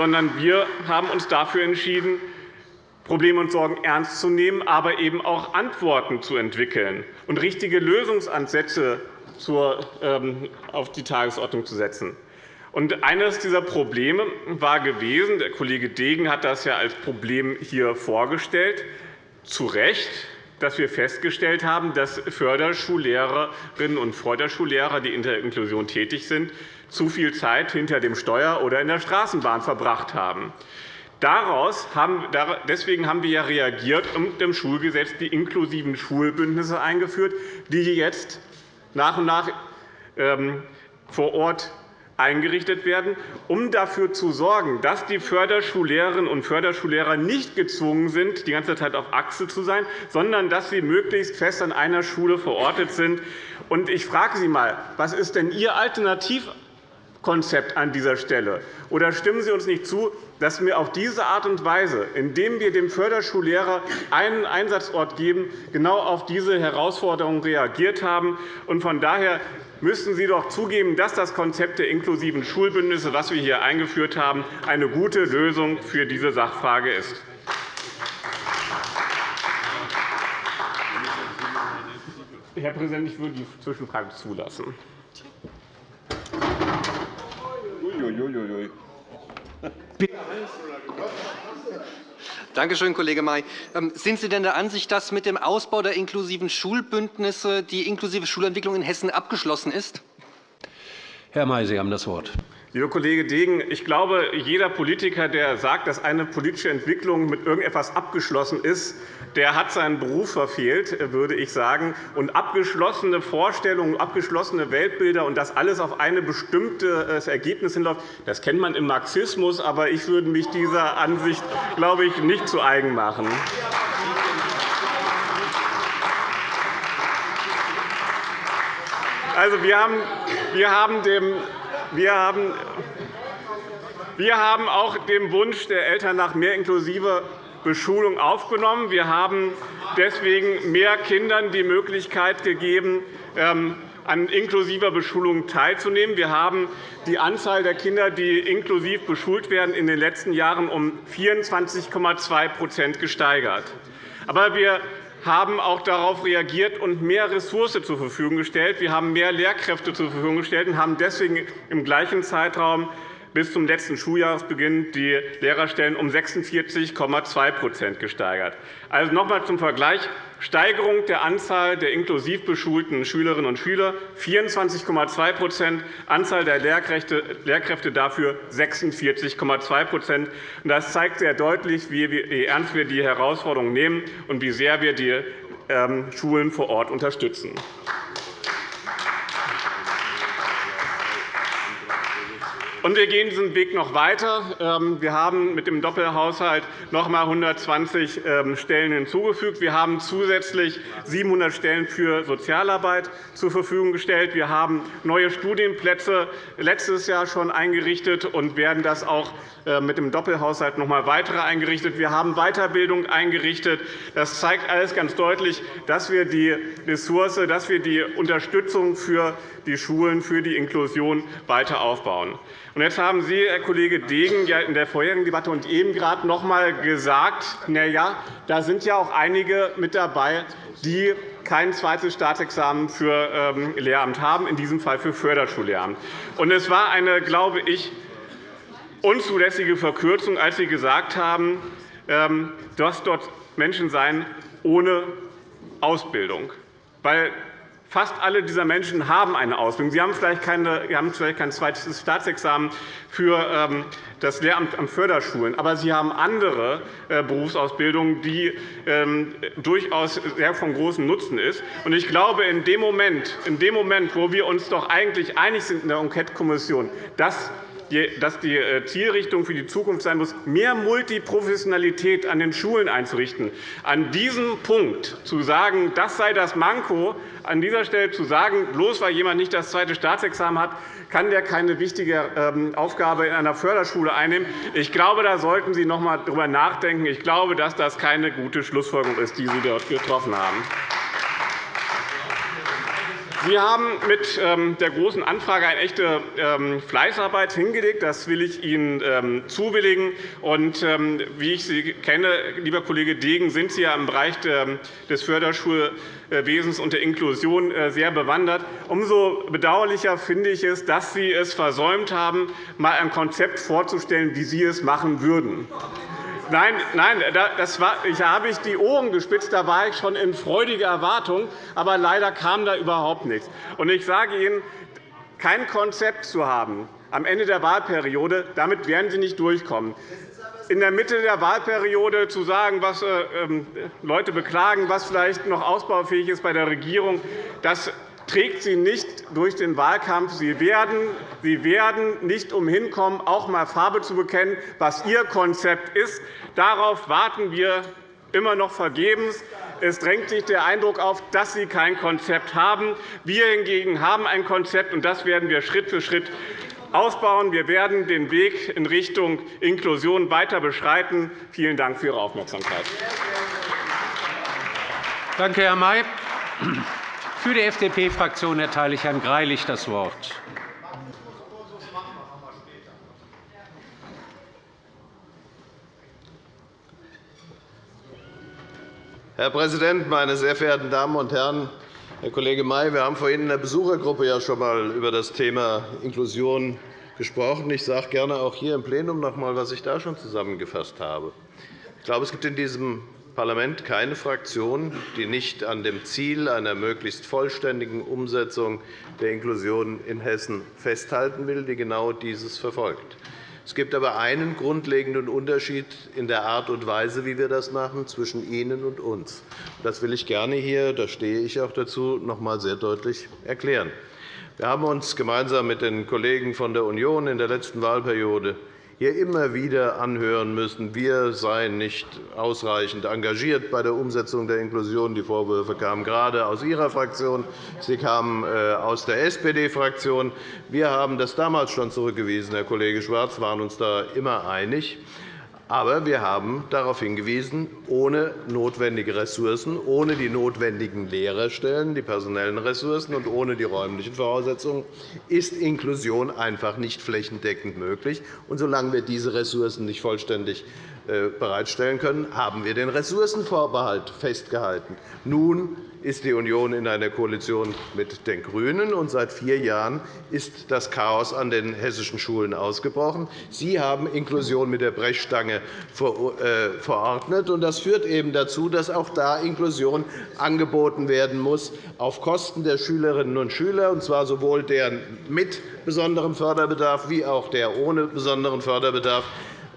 Sondern wir haben uns dafür entschieden, Probleme und Sorgen ernst zu nehmen, aber eben auch Antworten zu entwickeln und richtige Lösungsansätze ähm, auf die Tagesordnung zu setzen. Und eines dieser Probleme war gewesen, der Kollege Degen hat das ja als Problem hier vorgestellt, zu Recht, dass wir festgestellt haben, dass Förderschullehrerinnen und Förderschullehrer, die in der Inklusion tätig sind, zu viel Zeit hinter dem Steuer oder in der Straßenbahn verbracht haben. Daraus haben, deswegen haben wir ja reagiert und im Schulgesetz die inklusiven Schulbündnisse eingeführt, die jetzt nach und nach ähm, vor Ort eingerichtet werden, um dafür zu sorgen, dass die Förderschullehrerinnen und Förderschullehrer nicht gezwungen sind, die ganze Zeit auf Achse zu sein, sondern dass sie möglichst fest an einer Schule verortet sind. Ich frage Sie einmal, was ist denn Ihr Alternativkonzept an dieser Stelle? Oder stimmen Sie uns nicht zu, dass wir auf diese Art und Weise, indem wir dem Förderschullehrer einen Einsatzort geben, genau auf diese Herausforderung reagiert haben? Von daher müssten Sie doch zugeben, dass das Konzept der inklusiven Schulbündnisse, das wir hier eingeführt haben, eine gute Lösung für diese Sachfrage ist. Herr Präsident, ich würde die Zwischenfrage zulassen. Danke schön, Kollege May. Ähm, sind Sie denn der Ansicht, dass mit dem Ausbau der inklusiven Schulbündnisse die inklusive Schulentwicklung in Hessen abgeschlossen ist? Herr May, Sie haben das Wort. Lieber Kollege Degen, ich glaube, jeder Politiker, der sagt, dass eine politische Entwicklung mit irgendetwas abgeschlossen ist, der hat seinen Beruf verfehlt, würde ich sagen. Und abgeschlossene Vorstellungen, abgeschlossene Weltbilder und das alles auf ein bestimmtes Ergebnis hinläuft, das kennt man im Marxismus. Aber ich würde mich dieser Ansicht, glaube ich, nicht zu eigen machen. Also, wir haben dem wir haben, wir haben auch den Wunsch der Eltern nach mehr inklusiver Beschulung aufgenommen. Wir haben deswegen mehr Kindern die Möglichkeit gegeben, ähm, an inklusiver Beschulung teilzunehmen. Wir haben die Anzahl der Kinder, die inklusiv beschult werden, in den letzten Jahren um 24,2% gesteigert. Aber wir haben auch darauf reagiert und mehr Ressourcen zur Verfügung gestellt. Wir haben mehr Lehrkräfte zur Verfügung gestellt und haben deswegen im gleichen Zeitraum bis zum letzten Schuljahresbeginn die Lehrerstellen um 46,2% gesteigert. Also noch einmal zum Vergleich. Steigerung der Anzahl der inklusiv beschulten Schülerinnen und Schüler 24,2% Anzahl der Lehrkräfte dafür 46,2% Das zeigt sehr deutlich, wie ernst wir die Herausforderung nehmen und wie sehr wir die ähm, Schulen vor Ort unterstützen. Und wir gehen diesen Weg noch weiter. Ähm, wir haben mit dem Doppelhaushalt noch einmal 120 ähm, Stellen hinzugefügt. Wir haben zusätzlich 700 Stellen für Sozialarbeit zur Verfügung gestellt. Wir haben neue Studienplätze letztes Jahr schon eingerichtet und werden das auch äh, mit dem Doppelhaushalt noch einmal weitere eingerichtet. Wir haben Weiterbildung eingerichtet. Das zeigt alles ganz deutlich, dass wir die Ressource, dass wir die Unterstützung für die Schulen, für die Inklusion weiter aufbauen. Jetzt haben Sie, Herr Kollege Degen, in der vorherigen Debatte und eben gerade noch einmal gesagt, na ja, da sind ja auch einige mit dabei, die kein zweites Staatsexamen für ähm, Lehramt haben, in diesem Fall für Förderschullehramt. Es war eine, glaube ich, unzulässige Verkürzung, als Sie gesagt haben, ähm, dass dort Menschen seien ohne Ausbildung. Weil Fast alle dieser Menschen haben eine Ausbildung. Sie haben vielleicht, keine, haben vielleicht kein zweites Staatsexamen für ähm, das Lehramt an Förderschulen, aber sie haben andere äh, Berufsausbildungen, die ähm, durchaus sehr von großem Nutzen ist. Ich glaube, in dem Moment, in dem Moment wo wir uns doch eigentlich einig sind in der Enquete-Kommission, dass dass die äh, Zielrichtung für die Zukunft sein muss, mehr Multiprofessionalität an den Schulen einzurichten. An diesem Punkt zu sagen, das sei das Manko, an dieser Stelle zu sagen, bloß weil jemand nicht das zweite Staatsexamen hat, kann der keine wichtige ähm, Aufgabe in einer Förderschule einnehmen. Ich glaube, da sollten Sie noch einmal darüber nachdenken. Ich glaube, dass das keine gute Schlussfolgerung ist, die Sie dort getroffen haben. Sie haben mit ähm, der Großen Anfrage eine echte ähm, Fleißarbeit hingelegt. Das will ich Ihnen ähm, zubilligen. Und wie ich Sie kenne, lieber Kollege Degen, sind Sie ja im Bereich des Förderschulwesens und der Inklusion äh, sehr bewandert. Umso bedauerlicher finde ich es, dass Sie es versäumt haben, einmal ein Konzept vorzustellen, wie Sie es machen würden. Nein, nein das war, ich habe ich die Ohren gespitzt. Da war ich schon in freudiger Erwartung. Aber leider kam da überhaupt nichts. Und ich sage Ihnen, kein Konzept zu haben am Ende der Wahlperiode, damit werden Sie nicht durchkommen. In der Mitte der Wahlperiode zu sagen, was äh, ähm, Leute beklagen, was vielleicht noch ausbaufähig ist bei der Regierung, das trägt Sie nicht durch den Wahlkampf. Sie werden, Sie werden nicht umhin kommen, auch einmal Farbe zu bekennen, was Ihr Konzept ist. Darauf warten wir immer noch vergebens. Es drängt sich der Eindruck auf, dass Sie kein Konzept haben. Wir hingegen haben ein Konzept, und das werden wir Schritt für Schritt ausbauen. Wir werden den Weg in Richtung Inklusion weiter beschreiten. Vielen Dank für Ihre Aufmerksamkeit. Danke, Herr May. Für die FDP-Fraktion erteile ich Herrn Greilich das Wort. Herr Präsident, meine sehr verehrten Damen und Herren! Herr Kollege May, wir haben vorhin in der Besuchergruppe ja schon einmal über das Thema Inklusion gesprochen. Ich sage gerne auch hier im Plenum noch einmal, was ich da schon zusammengefasst habe. Ich glaube, es gibt in diesem Parlament keine Fraktion, die nicht an dem Ziel einer möglichst vollständigen Umsetzung der Inklusion in Hessen festhalten will, die genau dieses verfolgt. Es gibt aber einen grundlegenden Unterschied in der Art und Weise, wie wir das machen, zwischen Ihnen und uns. Das will ich gerne hier, da stehe ich auch dazu, noch einmal sehr deutlich erklären. Wir haben uns gemeinsam mit den Kollegen von der Union in der letzten Wahlperiode hier immer wieder anhören müssen, wir seien nicht ausreichend engagiert bei der Umsetzung der Inklusion. Die Vorwürfe kamen gerade aus Ihrer Fraktion, sie kamen äh, aus der SPD-Fraktion. Wir haben das damals schon zurückgewiesen, Herr Kollege Schwarz, waren uns da immer einig. Aber wir haben darauf hingewiesen, ohne notwendige Ressourcen, ohne die notwendigen Lehrerstellen, die personellen Ressourcen und ohne die räumlichen Voraussetzungen ist Inklusion einfach nicht flächendeckend möglich. Und solange wir diese Ressourcen nicht vollständig äh, bereitstellen können, haben wir den Ressourcenvorbehalt festgehalten. Nun ist die Union in einer Koalition mit den GRÜNEN, und seit vier Jahren ist das Chaos an den hessischen Schulen ausgebrochen. Sie haben Inklusion mit der Brechstange äh, verordnet. Das führt eben dazu, dass auch da Inklusion angeboten werden muss auf Kosten der Schülerinnen und Schüler, und zwar sowohl der mit besonderem Förderbedarf wie auch der ohne besonderen Förderbedarf.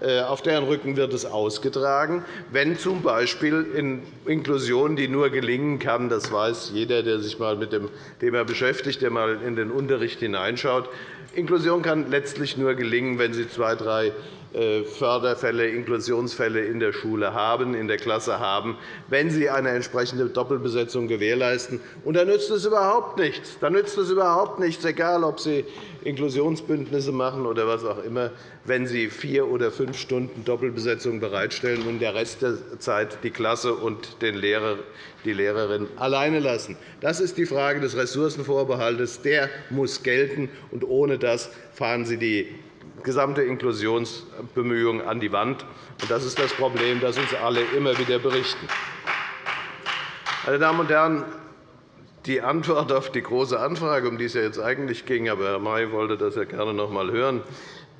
Äh, auf deren Rücken wird es ausgetragen, wenn z. B. in Inklusion, die nur gelingen kann, das weiß jeder, der sich einmal mit dem Thema beschäftigt, der einmal in den Unterricht hineinschaut, Inklusion kann letztlich nur gelingen, wenn Sie zwei, drei äh, Förderfälle, Inklusionsfälle in der Schule haben, in der Klasse haben, wenn Sie eine entsprechende Doppelbesetzung gewährleisten. Und da nützt es überhaupt nichts. Da nützt es überhaupt nichts, egal ob Sie Inklusionsbündnisse machen oder was auch immer, wenn Sie vier oder fünf Stunden Doppelbesetzung bereitstellen und der Rest der Zeit die Klasse und den Lehrer, die Lehrerin alleine lassen. Das ist die Frage des Ressourcenvorbehalts. Der muss gelten. und Ohne das fahren Sie die gesamte Inklusionsbemühungen an die Wand. Das ist das Problem, das uns alle immer wieder berichten. Meine Damen und Herren, die Antwort auf die Große Anfrage, um die es ja jetzt eigentlich ging, aber Herr May wollte das gerne noch einmal hören,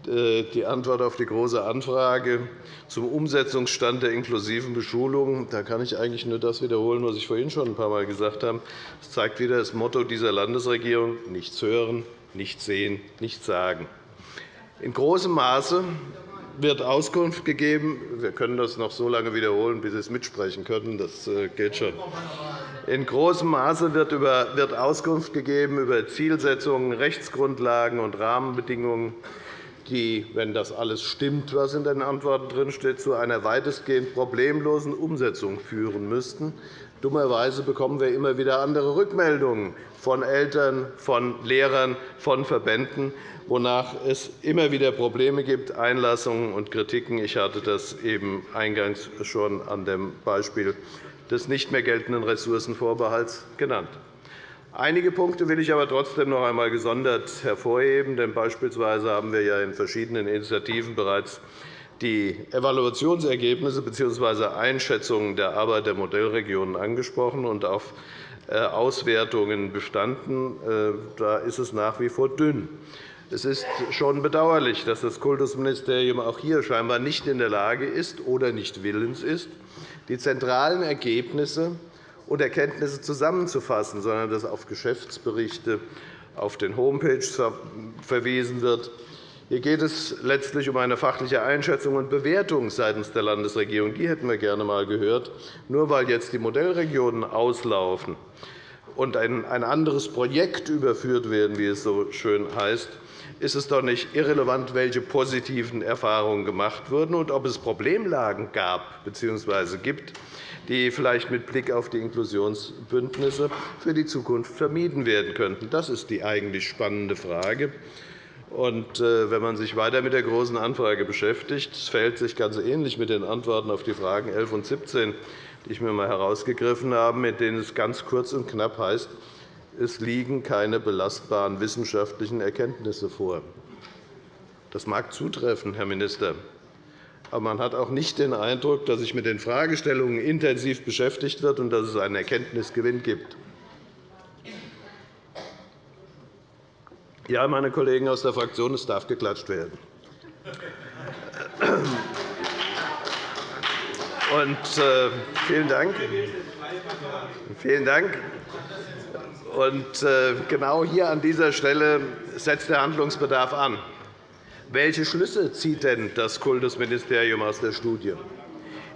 die Antwort auf die Große Anfrage zum Umsetzungsstand der inklusiven Beschulung, da kann ich eigentlich nur das wiederholen, was ich vorhin schon ein paar Mal gesagt habe. Das zeigt wieder das Motto dieser Landesregierung, nichts hören, nichts sehen, nichts sagen. In großem Maße wird Auskunft gegeben. Wir können das noch so lange wiederholen, bis Sie es mitsprechen können. Das äh, geht schon. In großem Maße wird Auskunft gegeben über Zielsetzungen, Rechtsgrundlagen und Rahmenbedingungen, die, wenn das alles stimmt, was in den Antworten drinsteht, zu einer weitestgehend problemlosen Umsetzung führen müssten. Dummerweise bekommen wir immer wieder andere Rückmeldungen von Eltern, von Lehrern, von Verbänden, wonach es immer wieder Probleme gibt, Einlassungen und Kritiken. Ich hatte das eben eingangs schon an dem Beispiel des nicht mehr geltenden Ressourcenvorbehalts genannt. Einige Punkte will ich aber trotzdem noch einmal gesondert hervorheben. Denn beispielsweise haben wir ja in verschiedenen Initiativen bereits die Evaluationsergebnisse bzw. Einschätzungen der Arbeit der Modellregionen angesprochen und auf äh, Auswertungen bestanden. Äh, da ist es nach wie vor dünn. Es ist schon bedauerlich, dass das Kultusministerium auch hier scheinbar nicht in der Lage ist oder nicht willens ist, die zentralen Ergebnisse und Erkenntnisse zusammenzufassen, sondern dass auf Geschäftsberichte auf den Homepages verwiesen wird. Hier geht es letztlich um eine fachliche Einschätzung und Bewertung seitens der Landesregierung. Die hätten wir gerne einmal gehört. Nur weil jetzt die Modellregionen auslaufen und ein anderes Projekt überführt werden, wie es so schön heißt, ist es doch nicht irrelevant, welche positiven Erfahrungen gemacht wurden und ob es Problemlagen gab bzw. gibt, die vielleicht mit Blick auf die Inklusionsbündnisse für die Zukunft vermieden werden könnten. Das ist die eigentlich spannende Frage. Äh, wenn man sich weiter mit der Großen Anfrage beschäftigt, fällt sich ganz ähnlich mit den Antworten auf die Fragen 11 und 17, die ich mir einmal herausgegriffen habe, mit denen es ganz kurz und knapp heißt, es liegen keine belastbaren wissenschaftlichen Erkenntnisse vor. Das mag zutreffen, Herr Minister. Aber man hat auch nicht den Eindruck, dass sich mit den Fragestellungen intensiv beschäftigt wird und dass es einen Erkenntnisgewinn gibt. Ja, meine Kollegen aus der Fraktion, es darf geklatscht werden. Und, äh, vielen Dank. Vielen Dank. Und äh, genau hier an dieser Stelle setzt der Handlungsbedarf an. Welche Schlüsse zieht denn das Kultusministerium aus der Studie?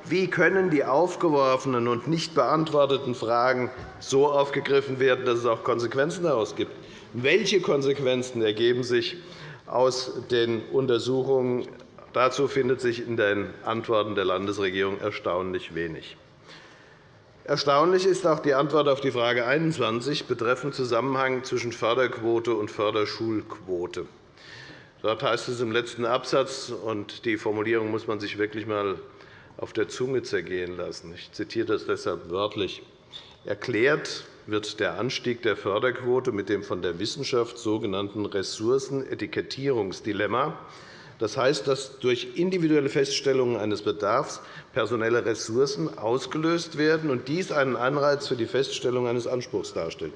Wie können die aufgeworfenen und nicht beantworteten Fragen so aufgegriffen werden, dass es auch Konsequenzen daraus gibt? Welche Konsequenzen ergeben sich aus den Untersuchungen? Dazu findet sich in den Antworten der Landesregierung erstaunlich wenig. Erstaunlich ist auch die Antwort auf die Frage 21 betreffend Zusammenhang zwischen Förderquote und Förderschulquote. Dort heißt es im letzten Absatz, und die Formulierung muss man sich wirklich einmal auf der Zunge zergehen lassen. Ich zitiere das deshalb wörtlich. Erklärt wird der Anstieg der Förderquote mit dem von der Wissenschaft sogenannten Ressourcenetikettierungsdilemma das heißt, dass durch individuelle Feststellungen eines Bedarfs personelle Ressourcen ausgelöst werden und dies einen Anreiz für die Feststellung eines Anspruchs darstellt.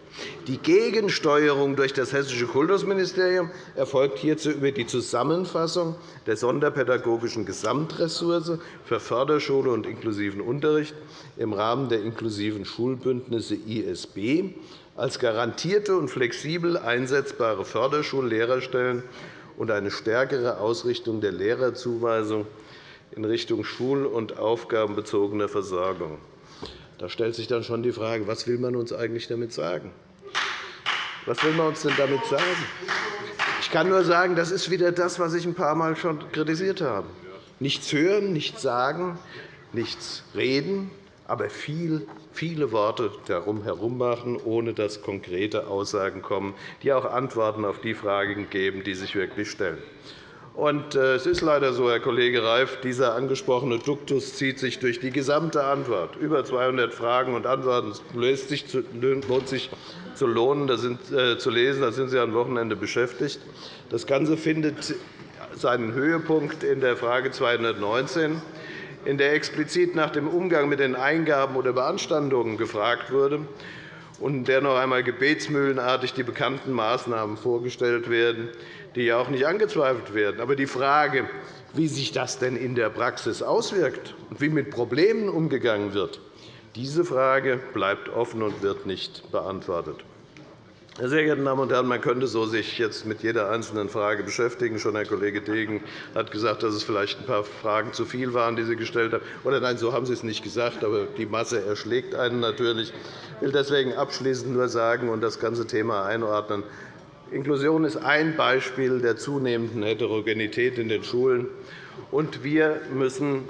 Die Gegensteuerung durch das Hessische Kultusministerium erfolgt hierzu über die Zusammenfassung der sonderpädagogischen Gesamtressource für Förderschule und inklusiven Unterricht im Rahmen der inklusiven Schulbündnisse ISB als garantierte und flexibel einsetzbare Förderschullehrerstellen und eine stärkere Ausrichtung der Lehrerzuweisung in Richtung schul- und aufgabenbezogener Versorgung. Da stellt sich dann schon die Frage, was will man uns eigentlich damit sagen? Was will man uns denn damit sagen? Ich kann nur sagen, das ist wieder das, was ich ein paar Mal schon kritisiert habe. Nichts hören, nichts sagen, nichts reden, aber viel viele Worte darum herum machen, ohne dass konkrete Aussagen kommen, die auch Antworten auf die Fragen geben, die sich wirklich stellen. Und äh, es ist leider so, Herr Kollege Reif, dieser angesprochene Duktus zieht sich durch die gesamte Antwort. Über 200 Fragen und Antworten lohnt sich zu lohnen, das sind, äh, zu lesen. Da sind Sie am Wochenende beschäftigt. Das Ganze findet seinen Höhepunkt in der Frage 219 in der explizit nach dem Umgang mit den Eingaben oder Beanstandungen gefragt wurde und in der noch einmal gebetsmühlenartig die bekannten Maßnahmen vorgestellt werden, die ja auch nicht angezweifelt werden. Aber die Frage, wie sich das denn in der Praxis auswirkt und wie mit Problemen umgegangen wird, diese Frage bleibt offen und wird nicht beantwortet. Sehr geehrte Damen und Herren, man könnte so sich jetzt mit jeder einzelnen Frage beschäftigen. Schon Herr Kollege Degen hat gesagt, dass es vielleicht ein paar Fragen zu viel waren, die Sie gestellt haben. Oder nein, so haben Sie es nicht gesagt, aber die Masse erschlägt einen natürlich. Ich will deswegen abschließend nur sagen und das ganze Thema einordnen. Inklusion ist ein Beispiel der zunehmenden Heterogenität in den Schulen. Und wir müssen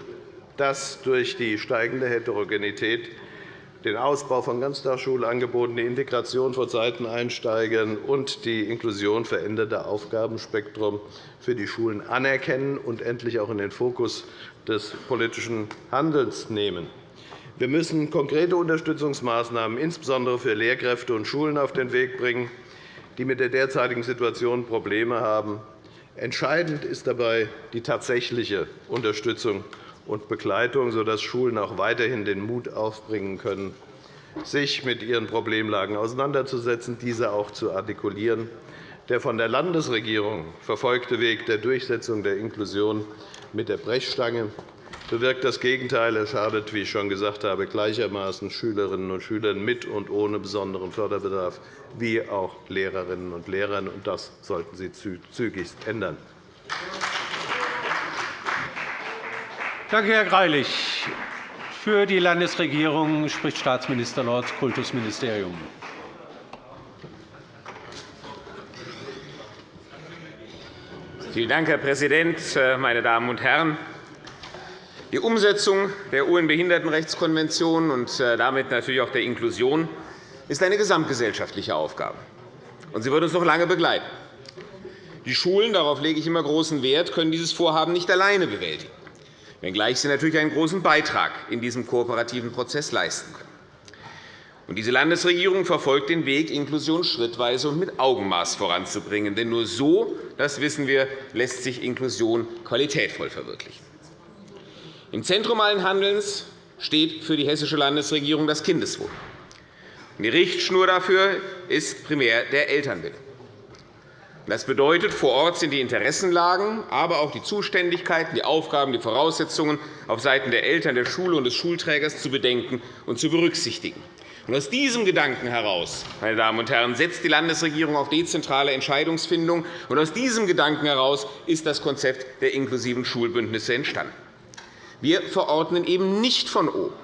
das durch die steigende Heterogenität den Ausbau von Ganztagsschulangeboten, die Integration von Seiteneinsteigern und die Inklusion veränderter Aufgabenspektrum für die Schulen anerkennen und endlich auch in den Fokus des politischen Handelns nehmen. Wir müssen konkrete Unterstützungsmaßnahmen insbesondere für Lehrkräfte und Schulen auf den Weg bringen, die mit der derzeitigen Situation Probleme haben. Entscheidend ist dabei die tatsächliche Unterstützung und Begleitung, sodass Schulen auch weiterhin den Mut aufbringen können, sich mit ihren Problemlagen auseinanderzusetzen, diese auch zu artikulieren. der von der Landesregierung verfolgte Weg der Durchsetzung der Inklusion mit der Brechstange bewirkt das Gegenteil. Er schadet, wie ich schon gesagt habe, gleichermaßen Schülerinnen und Schülern mit und ohne besonderen Förderbedarf wie auch Lehrerinnen und Lehrern. Das sollten Sie zügigst ändern. Danke, Herr Greilich. Für die Landesregierung spricht Staatsminister Lorz, Kultusministerium. Vielen Dank, Herr Präsident, meine Damen und Herren! Die Umsetzung der UN-Behindertenrechtskonvention und äh, damit natürlich auch der Inklusion ist eine gesamtgesellschaftliche Aufgabe. und Sie wird uns noch lange begleiten. Die Schulen, darauf lege ich immer großen Wert, können dieses Vorhaben nicht alleine bewältigen, wenngleich sie natürlich einen großen Beitrag in diesem kooperativen Prozess leisten können. diese Landesregierung verfolgt den Weg, Inklusion schrittweise und mit Augenmaß voranzubringen. Denn nur so, das wissen wir, lässt sich Inklusion qualitätvoll verwirklichen. Im Zentrum allen Handelns steht für die Hessische Landesregierung das Kindeswohl. Die Richtschnur dafür ist primär der Elternwille. Das bedeutet, vor Ort sind die Interessenlagen, aber auch die Zuständigkeiten, die Aufgaben, die Voraussetzungen auf Seiten der Eltern, der Schule und des Schulträgers zu bedenken und zu berücksichtigen. aus diesem Gedanken heraus meine Damen und Herren, setzt die Landesregierung auf dezentrale Entscheidungsfindung. Und aus diesem Gedanken heraus ist das Konzept der inklusiven Schulbündnisse entstanden. Wir verordnen eben nicht von oben,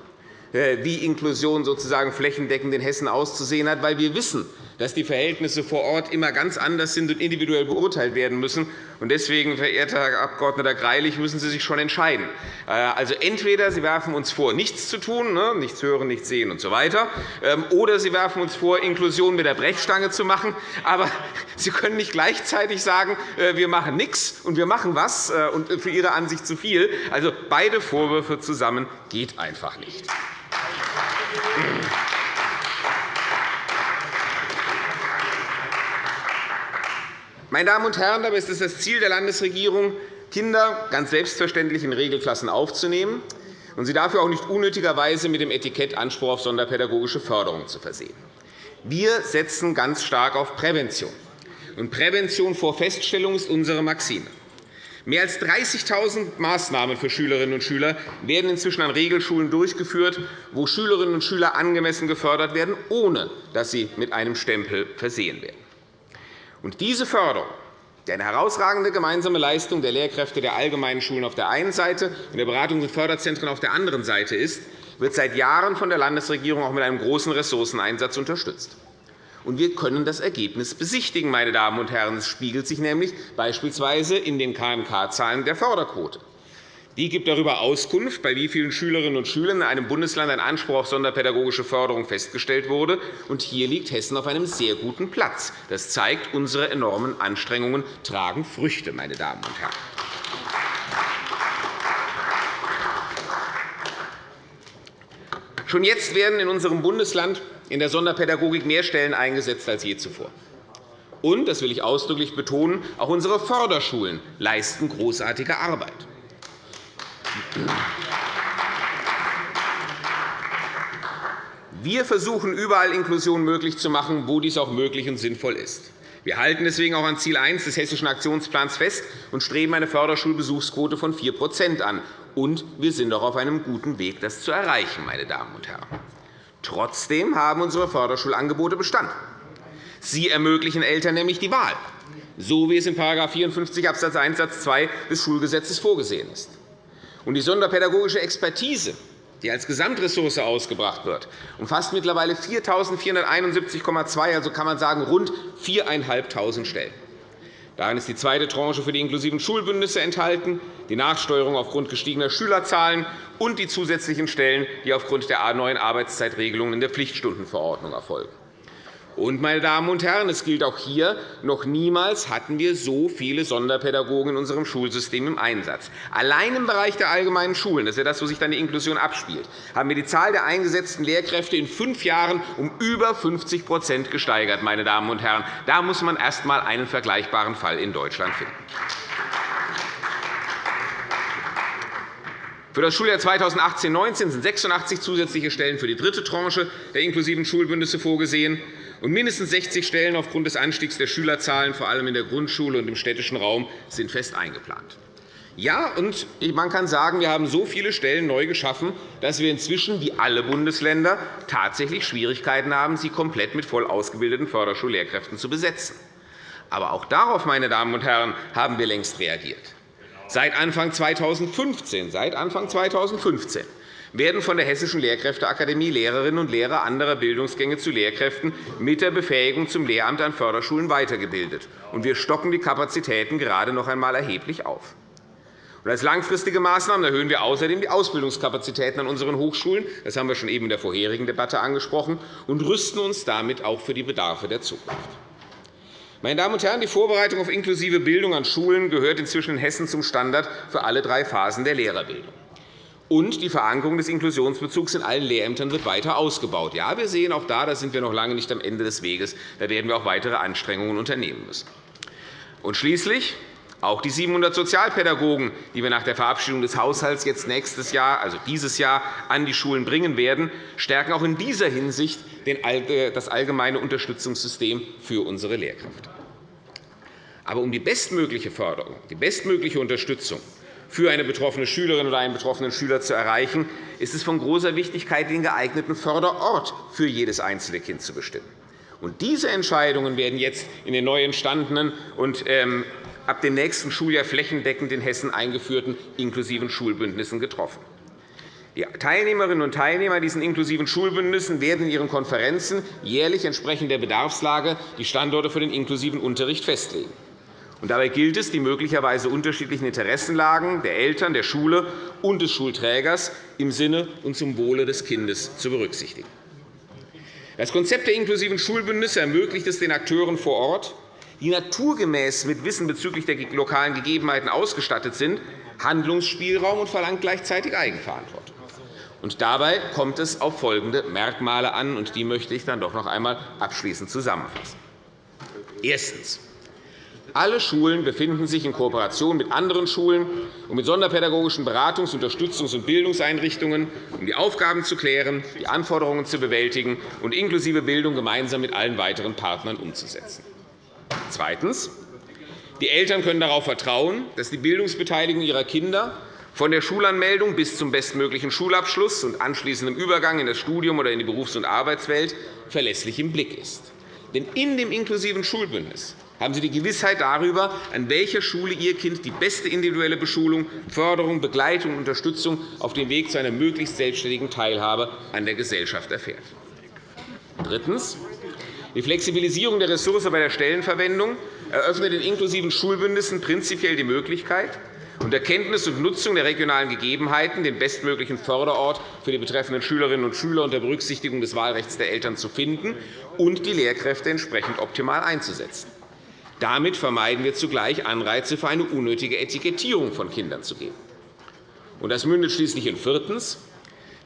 äh, wie Inklusion sozusagen flächendeckend in Hessen auszusehen hat, weil wir wissen, dass die Verhältnisse vor Ort immer ganz anders sind und individuell beurteilt werden müssen. Deswegen, verehrter Herr Abg. Greilich, müssen Sie sich schon entscheiden. Äh, also entweder Sie werfen uns vor, nichts zu tun, ne, nichts hören, nichts sehen usw., so ähm, oder Sie werfen uns vor, Inklusion mit der Brechstange zu machen. Aber Sie können nicht gleichzeitig sagen, äh, wir machen nichts und wir machen was äh, und für Ihre Ansicht zu viel. Also beide Vorwürfe zusammen geht einfach nicht. Meine Damen und Herren, dabei ist es das Ziel der Landesregierung, Kinder ganz selbstverständlich in Regelklassen aufzunehmen und sie dafür auch nicht unnötigerweise mit dem Etikett Anspruch auf sonderpädagogische Förderung zu versehen. Wir setzen ganz stark auf Prävention. Und Prävention vor Feststellung ist unsere Maxime. Mehr als 30.000 Maßnahmen für Schülerinnen und Schüler werden inzwischen an Regelschulen durchgeführt, wo Schülerinnen und Schüler angemessen gefördert werden, ohne dass sie mit einem Stempel versehen werden. Und diese Förderung, die eine herausragende gemeinsame Leistung der Lehrkräfte der allgemeinen Schulen auf der einen Seite und der Beratungs- und Förderzentren auf der anderen Seite ist, wird seit Jahren von der Landesregierung auch mit einem großen Ressourceneinsatz unterstützt. Und wir können das Ergebnis besichtigen. Meine Damen und Herren. Es spiegelt sich nämlich beispielsweise in den KMK-Zahlen der Förderquote. Die gibt darüber Auskunft, bei wie vielen Schülerinnen und Schülern in einem Bundesland ein Anspruch auf sonderpädagogische Förderung festgestellt wurde. Und hier liegt Hessen auf einem sehr guten Platz. Das zeigt, unsere enormen Anstrengungen tragen Früchte. Meine Damen und Herren. Schon jetzt werden in unserem Bundesland in der Sonderpädagogik mehr Stellen eingesetzt als je zuvor. Und, das will ich ausdrücklich betonen, auch unsere Förderschulen leisten großartige Arbeit. Wir versuchen, überall Inklusion möglich zu machen, wo dies auch möglich und sinnvoll ist. Wir halten deswegen auch an Ziel 1 des Hessischen Aktionsplans fest und streben eine Förderschulbesuchsquote von 4% an. Und wir sind auch auf einem guten Weg, das zu erreichen. Meine Damen und Herren. Trotzdem haben unsere Förderschulangebote Bestand. Sie ermöglichen Eltern nämlich die Wahl, so wie es in § 54 Abs. 1 Satz 2 des Schulgesetzes vorgesehen ist. Und die sonderpädagogische Expertise, die als Gesamtressource ausgebracht wird, umfasst mittlerweile 4.471,2, also kann man sagen rund 4.500 Stellen. Darin ist die zweite Tranche für die inklusiven Schulbündnisse enthalten, die Nachsteuerung aufgrund gestiegener Schülerzahlen und die zusätzlichen Stellen, die aufgrund der neuen Arbeitszeitregelungen in der Pflichtstundenverordnung erfolgen. Und, meine Damen und Herren, es gilt auch hier, noch niemals hatten wir so viele Sonderpädagogen in unserem Schulsystem im Einsatz. Allein im Bereich der allgemeinen Schulen, das ist ja das, wo sich dann die Inklusion abspielt, haben wir die Zahl der eingesetzten Lehrkräfte in fünf Jahren um über 50% gesteigert. Meine Damen und Herren. Da muss man erst einmal einen vergleichbaren Fall in Deutschland finden. Für das Schuljahr 2018-19 sind 86 zusätzliche Stellen für die dritte Tranche der inklusiven Schulbündnisse vorgesehen und mindestens 60 Stellen aufgrund des Anstiegs der Schülerzahlen, vor allem in der Grundschule und im städtischen Raum, sind fest eingeplant. Ja, und man kann sagen, wir haben so viele Stellen neu geschaffen, dass wir inzwischen, wie alle Bundesländer, tatsächlich Schwierigkeiten haben, sie komplett mit voll ausgebildeten Förderschullehrkräften zu besetzen. Aber auch darauf, meine Damen und Herren, haben wir längst reagiert. Seit Anfang 2015, seit Anfang 2015 werden von der Hessischen Lehrkräfteakademie Lehrerinnen und Lehrer anderer Bildungsgänge zu Lehrkräften mit der Befähigung zum Lehramt an Förderschulen weitergebildet. wir stocken die Kapazitäten gerade noch einmal erheblich auf. als langfristige Maßnahmen erhöhen wir außerdem die Ausbildungskapazitäten an unseren Hochschulen. Das haben wir schon eben in der vorherigen Debatte angesprochen und rüsten uns damit auch für die Bedarfe der Zukunft. Meine Damen und Herren, die Vorbereitung auf inklusive Bildung an Schulen gehört inzwischen in Hessen zum Standard für alle drei Phasen der Lehrerbildung. Und die Verankerung des Inklusionsbezugs in allen Lehrämtern wird weiter ausgebaut. Ja, wir sehen auch da, da sind wir noch lange nicht am Ende des Weges. Da werden wir auch weitere Anstrengungen unternehmen müssen. Und schließlich auch die 700 Sozialpädagogen, die wir nach der Verabschiedung des Haushalts jetzt nächstes Jahr, also dieses Jahr, an die Schulen bringen werden, stärken auch in dieser Hinsicht das allgemeine Unterstützungssystem für unsere Lehrkräfte. Aber um die bestmögliche Förderung, die bestmögliche Unterstützung für eine betroffene Schülerin oder einen betroffenen Schüler zu erreichen, ist es von großer Wichtigkeit, den geeigneten Förderort für jedes einzelne Kind zu bestimmen. Und diese Entscheidungen werden jetzt in den neu entstandenen und ähm, ab dem nächsten Schuljahr flächendeckend in Hessen eingeführten inklusiven Schulbündnissen getroffen. Die Teilnehmerinnen und Teilnehmer diesen inklusiven Schulbündnissen werden in ihren Konferenzen jährlich entsprechend der Bedarfslage die Standorte für den inklusiven Unterricht festlegen. Dabei gilt es, die möglicherweise unterschiedlichen Interessenlagen der Eltern, der Schule und des Schulträgers im Sinne und zum Wohle des Kindes zu berücksichtigen. Das Konzept der inklusiven Schulbündnisse ermöglicht es den Akteuren vor Ort, die naturgemäß mit Wissen bezüglich der lokalen Gegebenheiten ausgestattet sind, Handlungsspielraum und verlangt gleichzeitig Eigenverantwortung. Und dabei kommt es auf folgende Merkmale an, und die möchte ich dann doch noch einmal abschließend zusammenfassen. Erstens. Alle Schulen befinden sich in Kooperation mit anderen Schulen und mit sonderpädagogischen Beratungs-, Unterstützungs- und Bildungseinrichtungen, um die Aufgaben zu klären, die Anforderungen zu bewältigen und inklusive Bildung gemeinsam mit allen weiteren Partnern umzusetzen. Zweitens. Die Eltern können darauf vertrauen, dass die Bildungsbeteiligung ihrer Kinder von der Schulanmeldung bis zum bestmöglichen Schulabschluss und anschließendem Übergang in das Studium oder in die Berufs- und Arbeitswelt verlässlich im Blick ist. Denn in dem inklusiven Schulbündnis haben Sie die Gewissheit darüber, an welcher Schule Ihr Kind die beste individuelle Beschulung, Förderung, Begleitung und Unterstützung auf dem Weg zu einer möglichst selbstständigen Teilhabe an der Gesellschaft erfährt. Drittens. Die Flexibilisierung der Ressource bei der Stellenverwendung eröffnet den inklusiven Schulbündnissen prinzipiell die Möglichkeit, unter Kenntnis und Nutzung der regionalen Gegebenheiten den bestmöglichen Förderort für die betreffenden Schülerinnen und Schüler unter Berücksichtigung des Wahlrechts der Eltern zu finden und die Lehrkräfte entsprechend optimal einzusetzen. Damit vermeiden wir zugleich Anreize für eine unnötige Etikettierung von Kindern zu geben. Das mündet schließlich in viertens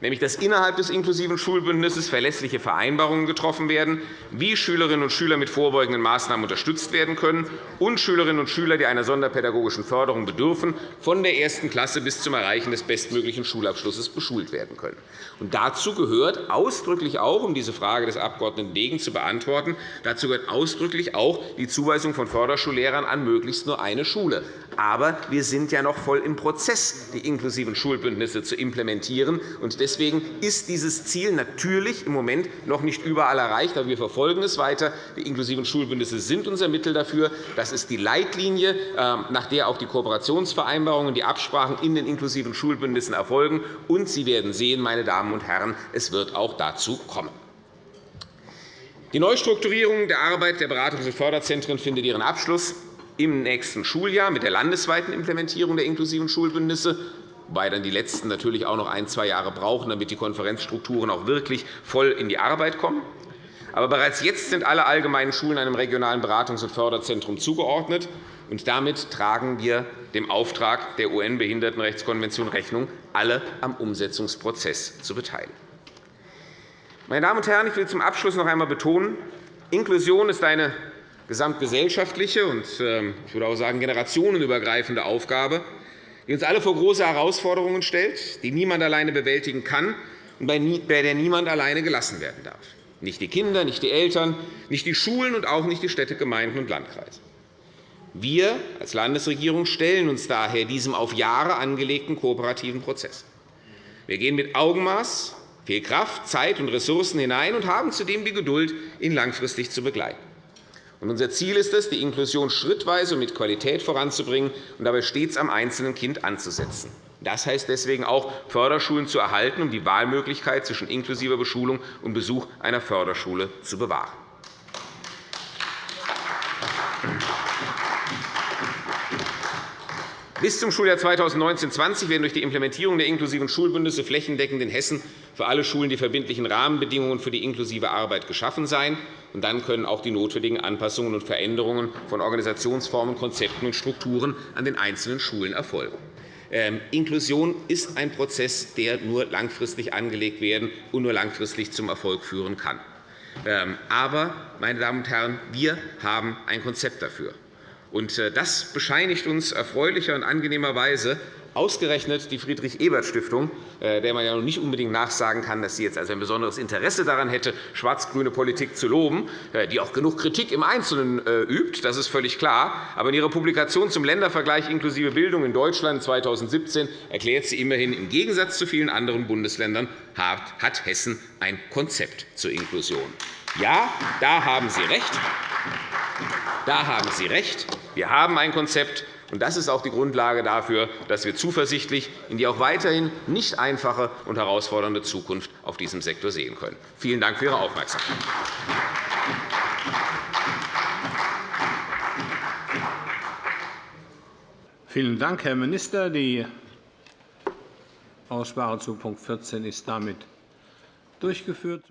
nämlich dass innerhalb des inklusiven Schulbündnisses verlässliche Vereinbarungen getroffen werden, wie Schülerinnen und Schüler mit vorbeugenden Maßnahmen unterstützt werden können und Schülerinnen und Schüler, die einer sonderpädagogischen Förderung bedürfen, von der ersten Klasse bis zum Erreichen des bestmöglichen Schulabschlusses beschult werden können. Und dazu gehört ausdrücklich auch, um diese Frage des Abg. Degen zu beantworten, dazu gehört ausdrücklich auch die Zuweisung von Förderschullehrern an möglichst nur eine Schule. Aber wir sind ja noch voll im Prozess, die inklusiven Schulbündnisse zu implementieren. Und deswegen ist dieses Ziel natürlich im Moment noch nicht überall erreicht. Aber wir verfolgen es weiter. Die inklusiven Schulbündnisse sind unser Mittel dafür. Das ist die Leitlinie, ähm, nach der auch die Kooperationsvereinbarungen und die Absprachen in den inklusiven Schulbündnissen erfolgen. Und Sie werden sehen, meine Damen und Herren, es wird auch dazu kommen. Die Neustrukturierung der Arbeit der Beratungs- und Förderzentren findet ihren Abschluss im nächsten Schuljahr mit der landesweiten Implementierung der inklusiven Schulbündnisse, wobei dann die letzten natürlich auch noch ein, zwei Jahre brauchen, damit die Konferenzstrukturen auch wirklich voll in die Arbeit kommen. Aber bereits jetzt sind alle allgemeinen Schulen einem regionalen Beratungs- und Förderzentrum zugeordnet. Und damit tragen wir dem Auftrag der UN-Behindertenrechtskonvention Rechnung, alle am Umsetzungsprozess zu beteiligen. Meine Damen und Herren, ich will zum Abschluss noch einmal betonen, Inklusion ist eine gesamtgesellschaftliche und ähm, ich würde auch sagen generationenübergreifende Aufgabe, die uns alle vor große Herausforderungen stellt, die niemand alleine bewältigen kann und bei der niemand alleine gelassen werden darf. Nicht die Kinder, nicht die Eltern, nicht die Schulen und auch nicht die Städte, Gemeinden und Landkreise. Wir als Landesregierung stellen uns daher diesem auf Jahre angelegten kooperativen Prozess. Wir gehen mit Augenmaß, viel Kraft, Zeit und Ressourcen hinein und haben zudem die Geduld, ihn langfristig zu begleiten. Unser Ziel ist es, die Inklusion schrittweise und mit Qualität voranzubringen und dabei stets am einzelnen Kind anzusetzen. Das heißt deswegen auch, Förderschulen zu erhalten, um die Wahlmöglichkeit zwischen inklusiver Beschulung und Besuch einer Förderschule zu bewahren. Bis zum Schuljahr 2019-20 werden durch die Implementierung der inklusiven Schulbündnisse flächendeckend in Hessen für alle Schulen die verbindlichen Rahmenbedingungen für die inklusive Arbeit geschaffen sein. dann können auch die notwendigen Anpassungen und Veränderungen von Organisationsformen, Konzepten und Strukturen an den einzelnen Schulen erfolgen. Ähm, Inklusion ist ein Prozess, der nur langfristig angelegt werden und nur langfristig zum Erfolg führen kann. Ähm, aber, meine Damen und Herren, wir haben ein Konzept dafür. Äh, das bescheinigt uns erfreulicher und angenehmerweise ausgerechnet die Friedrich-Ebert-Stiftung, äh, der man ja noch nicht unbedingt nachsagen kann, dass sie jetzt also ein besonderes Interesse daran hätte, schwarz-grüne Politik zu loben, äh, die auch genug Kritik im Einzelnen übt, das ist völlig klar. Aber in ihrer Publikation zum Ländervergleich inklusive Bildung in Deutschland 2017 erklärt sie immerhin, im Gegensatz zu vielen anderen Bundesländern hat Hessen ein Konzept zur Inklusion. Ja, da haben Sie recht. Da haben Sie recht. Wir haben ein Konzept, und das ist auch die Grundlage dafür, dass wir zuversichtlich in die auch weiterhin nicht einfache und herausfordernde Zukunft auf diesem Sektor sehen können. Vielen Dank für Ihre Aufmerksamkeit. Vielen Dank, Herr Minister. Die Aussprache zu Punkt 14 ist damit durchgeführt.